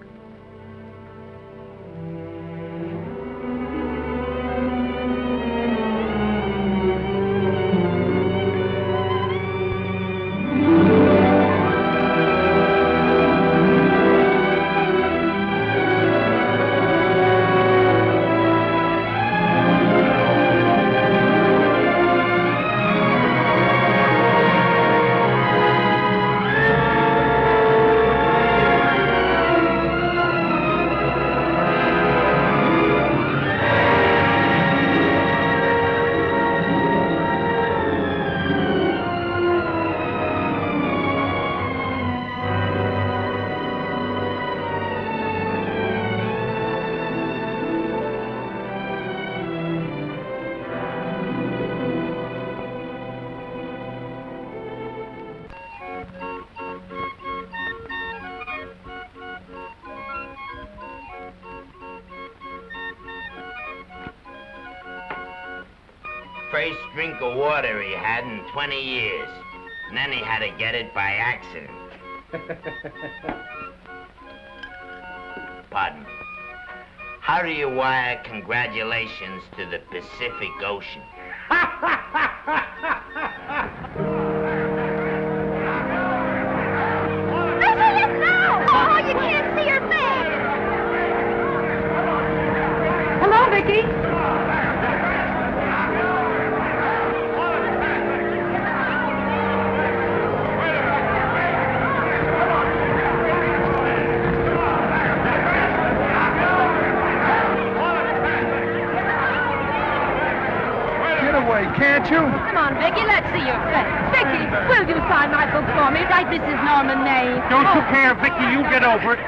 Of water he had in 20 years. And then he had to get it by accident. Pardon me. How do you wire congratulations to the Pacific Ocean? over it.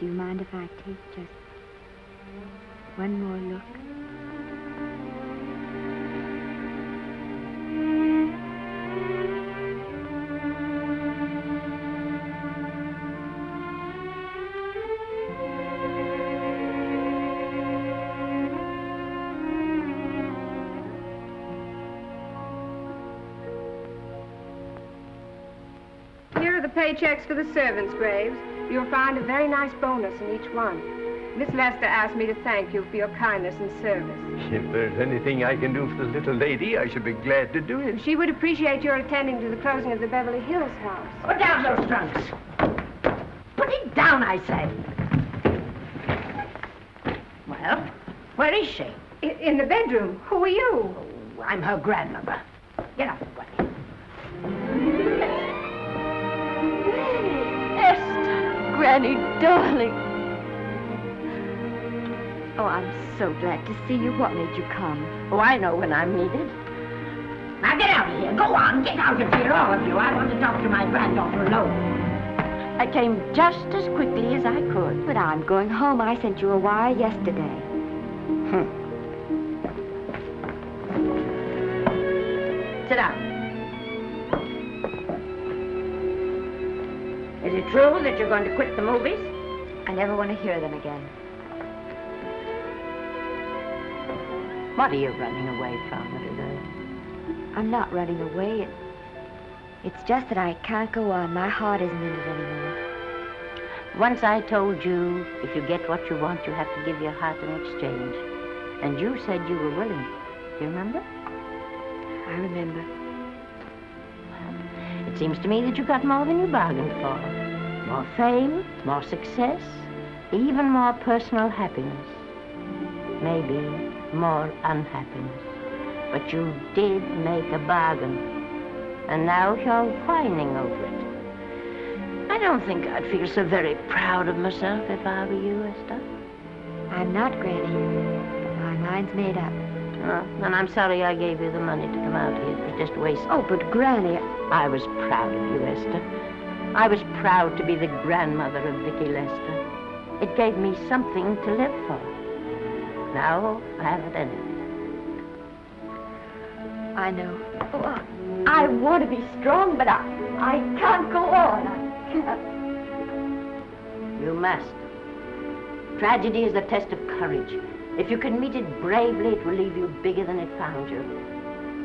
Do you mind if I take just one more look? Here are the paychecks for the servants' graves. You'll find a very nice bonus in each one. Miss Lester asked me to thank you for your kindness and service. If there's anything I can do for the little lady, I should be glad to do it. She would appreciate your attending to the closing of the Beverly Hills house. Put down those trunks. Put it down, I say. Well, where is she? I- in the bedroom. Who are you? Oh, I'm her grandmother. Esther, darling. Oh, I'm so glad to see you. What made you come? Oh, I know when I'm needed. Now get out of here. Go on, get out of here, all of you. I want to talk to my granddaughter alone. I came just as quickly as I could. But I'm going home. I sent you a wire yesterday. True that you're going to quit the movies? I never want to hear them again. What are you running away from, little girl? I'm not running away. It, it's just that I can't go on. My heart isn't in it anymore. Once I told you if you get what you want, you have to give your heart in exchange. And you said you were willing. Do you remember? I remember. Well, it seems to me that you got more than you bargained for. More fame, more success, even more personal happiness. Maybe more unhappiness. But you did make a bargain. And now you're whining over it. I don't think I'd feel so very proud of myself if I were you, Esther. I'm not, Granny. But my mind's made up. Oh, and I'm sorry I gave you the money to come out here. It was just a waste. Oh, but Granny, I was proud of you, Esther. I was proud to be the grandmother of Vicki Lester. It gave me something to live for. Now I haven't any. I know. Oh, I- I want to be strong, but I, I can't go on. I can't. You must. Tragedy is the test of courage. If you can meet it bravely, it will leave you bigger than it found you.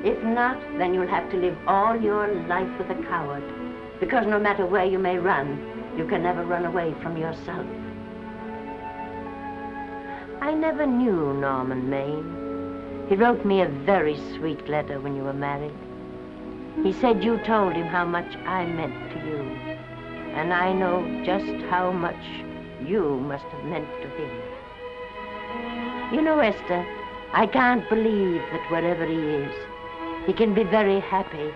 If not, then you'll have to live all your life with a coward. Because no matter where you may run, you can never run away from yourself. I never knew Norman Maine. He wrote me a very sweet letter when you were married. He said you told him how much I meant to you. And I know just how much you must have meant to him. You know, Esther, I can't believe that wherever he is, he can be very happy,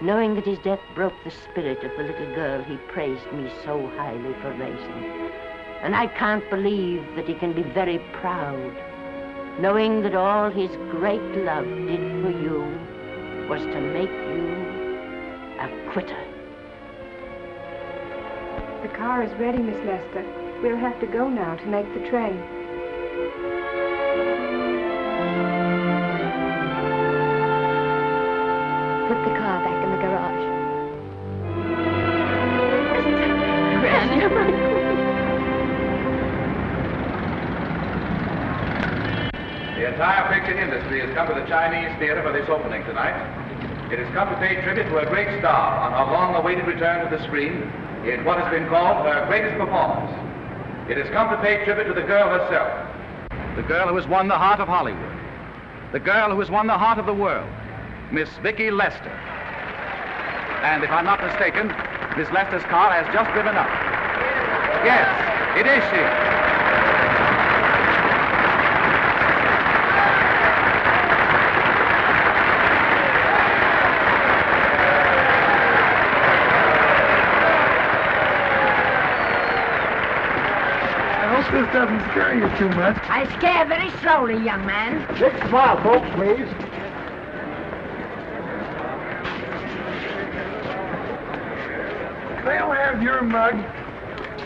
knowing that his death broke the spirit of the little girl he praised me so highly for raising. And I can't believe that he can be very proud, knowing that all his great love did for you was to make you a quitter. The car is ready, Miss Lester. We'll have to go now to make the train. Put the car entire picture industry has come to the Chinese Theater for this opening tonight. It has come to pay tribute to a great star on her long-awaited return to the screen in what has been called her greatest performance. It has come to pay tribute to the girl herself. The girl who has won the heart of Hollywood. The girl who has won the heart of the world. Miss Vicki Lester. And if I'm not mistaken, Miss Lester's car has just driven up. Yes, it is she. Doesn't scare you too much. I scare very slowly, young man. Big smile, folks, please. They'll have your mug.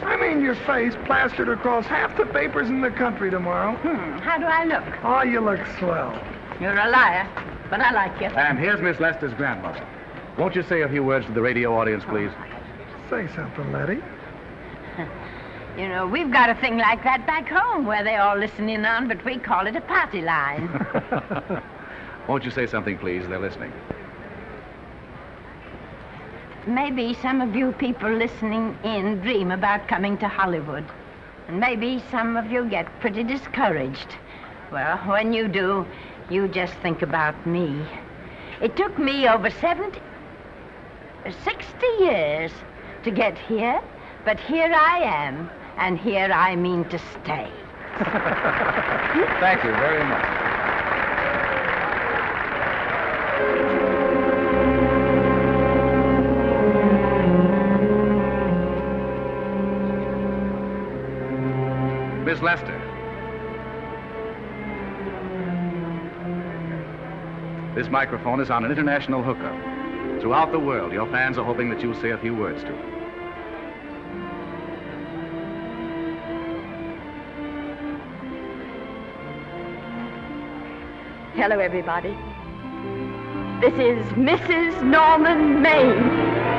I mean your face plastered across half the papers in the country tomorrow. Hmm, how do I look? Oh, you look swell. You're a liar, but I like you. And here's Miss Lester's grandmother. Won't you say a few words to the radio audience, please? Say something, Letty. You know, we've got a thing like that back home where they all listen in on, but we call it a party line. Won't you say something, please? They're listening. maybe some of you people listening in dream about coming to Hollywood. And maybe some of you get pretty discouraged. Well, when you do, you just think about me. It took me over 70, 60 years to get here, but here I am, and here I mean to stay. Thank you very much. Miss Lester. This microphone is on an international hookup. Throughout the world, your fans are hoping that you'll say a few words to them. Hello, everybody. This is Mrs. Norman Maine.